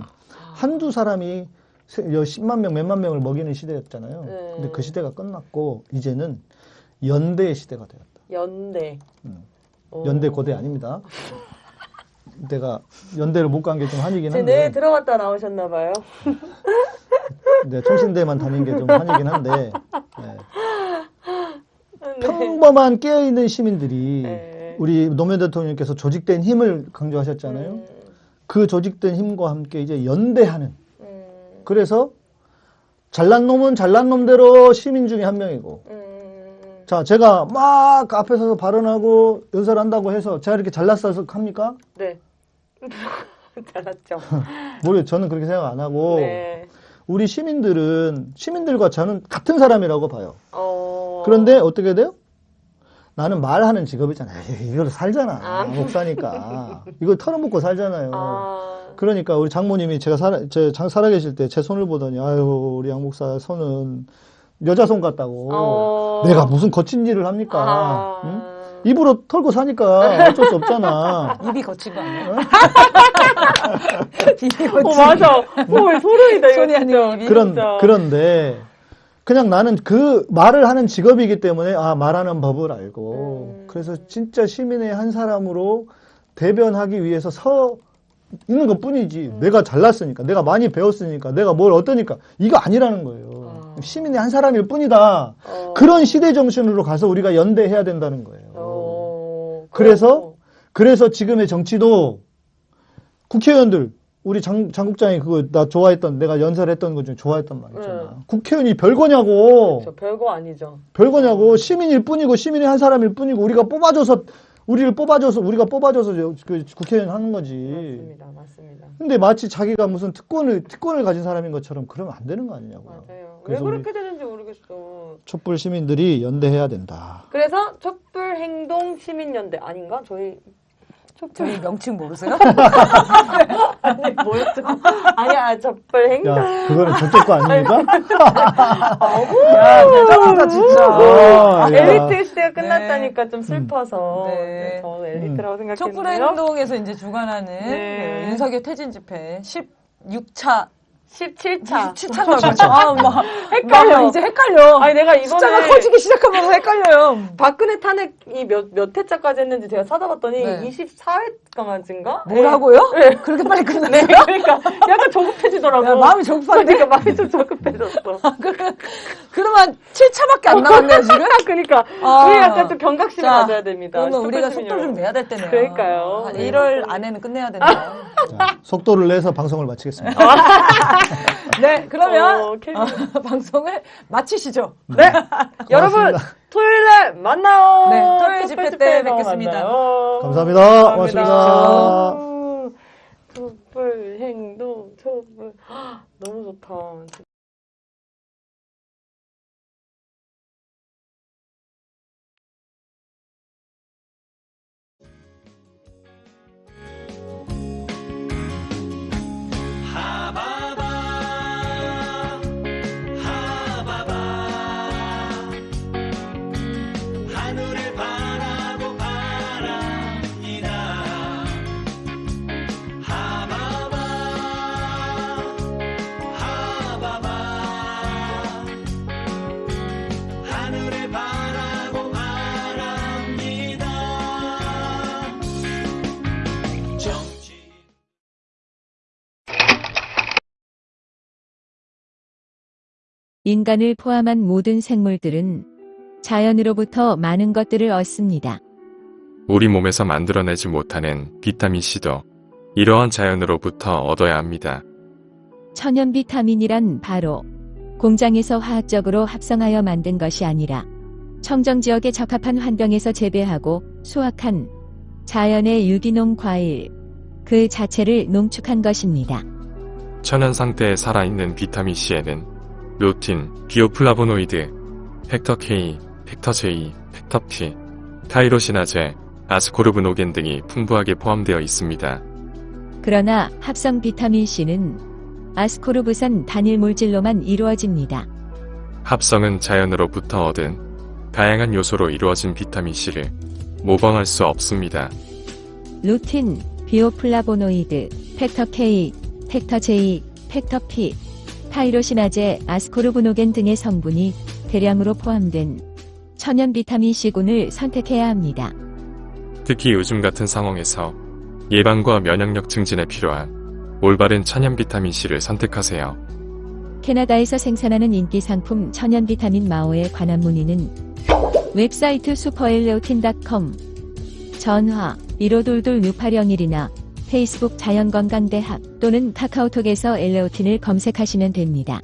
한두 사람이 세- 여 10만 명, 몇만 명을 먹이는 시대였잖아요. 네. 근데 그 시대가 끝났고 이제는 연대의 시대가 되었다. 연대. 음. 오. 연대 고대 아닙니다. 내가 연대를 못 간 게 좀 한이긴 한데, 들어갔다 나오셨나 봐요. 네, 통신대만 다닌 게 좀 한이긴 한데, 네. 네. 평범한 깨어있는 시민들이 네. 우리 노무현 대통령께서 조직된 힘을 강조하셨잖아요. 음, 그 조직된 힘과 함께 이제 연대하는. 음, 그래서 잘난 놈은 잘난 놈대로 시민 중에 한 명이고, 음. 자, 제가 막 앞에 서서 발언하고 연설한다고 해서 제가 이렇게 잘났어서 합니까? 네. 잘났죠. 모르겠어요. 저는 그렇게 생각 안 하고, 네. 우리 시민들은, 시민들과 저는 같은 사람이라고 봐요. 어. 그런데 어떻게 돼요? 나는 말하는 직업이잖아요. 이걸로 살잖아. 아. 목사니까. 이걸 털어먹고 살잖아요. 아. 그러니까 우리 장모님이 제가 살아, 제, 장, 살아계실 때 제 손을 보더니, 아유, 우리 양 목사 손은 여자 손 같다고. 어. 내가 무슨 거친 일을 합니까? 아. 응? 입으로 털고 사니까 어쩔 수 없잖아. 입이 거친 거? 어? 입이 어, 거친 맞아. 어, 소름이다, 이거 손이. 아니고 입이. 그런, 진짜. 그런데, 그냥 나는 그 말을 하는 직업이기 때문에, 아, 말하는 법을 알고, 음. 그래서 진짜 시민의 한 사람으로 대변하기 위해서 서 있는 것 뿐이지. 음. 내가 잘났으니까, 내가 많이 배웠으니까, 내가 뭘 어떠니까, 이거 아니라는 거예요. 시민의 한 사람일 뿐이다. 어. 그런 시대 정신으로 가서 우리가 연대해야 된다는 거예요. 어. 그래서 그래서 지금의 정치도 국회의원들 우리 장, 장국장이 그거 나 좋아했던 내가 연설했던 것 중에 좋아했던 말 있잖아. 네. 국회의원이 별거냐고. 저 별거 아니죠. 별거냐고 시민일 뿐이고 시민의 한 사람일 뿐이고 우리가 뽑아줘서 우리를 뽑아줘서 우리가 뽑아줘서 저- 그 국회의원 하는 거지. 맞습니다. 맞습니다. 근데 마치 자기가 무슨 특권을 특권을 가진 사람인 것처럼 그러면 안 되는 거 아니냐고요. 맞아요. 왜 그렇게 되는지 모르겠어. 촛불 시민들이 연대해야 된다. 그래서 촛불 행동 시민연대 아닌가? 저희 촛불 저희 명칭 모르세요? 아니 뭐였죠? 아니야 촛불 행동. 야, 그거는 저쪽 거 아닙니까? 야, 대단하다, 진짜. 아, 야. 엘리트 시대가 끝났다니까 좀 슬퍼서 네. 네, 저는 엘리트라고 촛불 생각했는데요. 행동에서 이제 주관하는 네. 그 윤석열 퇴진 집회 16차 17차. 7차가 얼마죠? 아, 막 헷갈려. 막- 이제 헷갈려. 아니 내가 이번에 숫자가 커지기 시작하면 헷갈려요. 박근혜 탄핵이 몇, 몇 회차까지 했는지 제가 찾아봤더니 네. 24회까지인가? 뭐라고요? 네. 그렇게 빨리 끝났어요? 네, 그러니까 약간 조급해지더라고. 야, 마음이 조급한데? 그러니까 마음이 좀 조급해졌어. 그러면 7차밖에 안 남았네요, 지금? 그러니까 아. 우리 약간 좀 경각심을 자, 가져야 됩니다. 그러면 우리가 속도를 좀. 내야 될 때네요. 그러니까요. 한 네. 1월 안에는 끝내야 된다. 자, 속도를 내서 방송을 마치겠습니다. 네, 그러면 어. 어, 방송을 마치시죠. 네, 여러분 고맙습니다. 토요일에 만나요. 네, 토요일 첫 집회 때 뵙겠습니다. 만나요. 감사합니다. 고맙습니다. 촛불 행동 촛불 헉, 너무 좋다. 인간을 포함한 모든 생물들은 자연으로부터 많은 것들을 얻습니다. 우리 몸에서 만들어내지 못하는 비타민C도 이러한 자연으로부터 얻어야 합니다. 천연 비타민이란 바로 공장에서 화학적으로 합성하여 만든 것이 아니라 청정 지역에 적합한 환경에서 재배하고 수확한 자연의 유기농 과일 그 자체를 농축한 것입니다. 천연 상태에 살아있는 비타민C에는 루틴, bioflavonoid, factor K, factor J, factor P, tyrosinase, ascorbinogen 등이 풍부하게 포함되어 있습니다. 그러나 합성 비타민 C는 아스코르브산 단일 물질로만 이루어집니다. 합성은 자연으로부터 얻은 다양한 요소로 이루어진 비타민C를 모방할 수 없습니다. 루틴, bioflavonoid, factor K, factor J, factor P, tyrosinase, ascorbinogen 등의 성분이 대량으로 포함된 천연 비타민 C군을 선택해야 합니다. 특히 요즘 같은 상황에서 예방과 면역력 증진에 필요한 올바른 천연 비타민C를 선택하세요. 캐나다에서 생산하는 인기 상품 천연 비타민 마오에 관한 문의는 웹사이트 슈퍼엘레오틴.com 전화 1522-6801이나 페이스북 자연건강대학 또는 카카오톡에서 엘레오틴을 검색하시면 됩니다.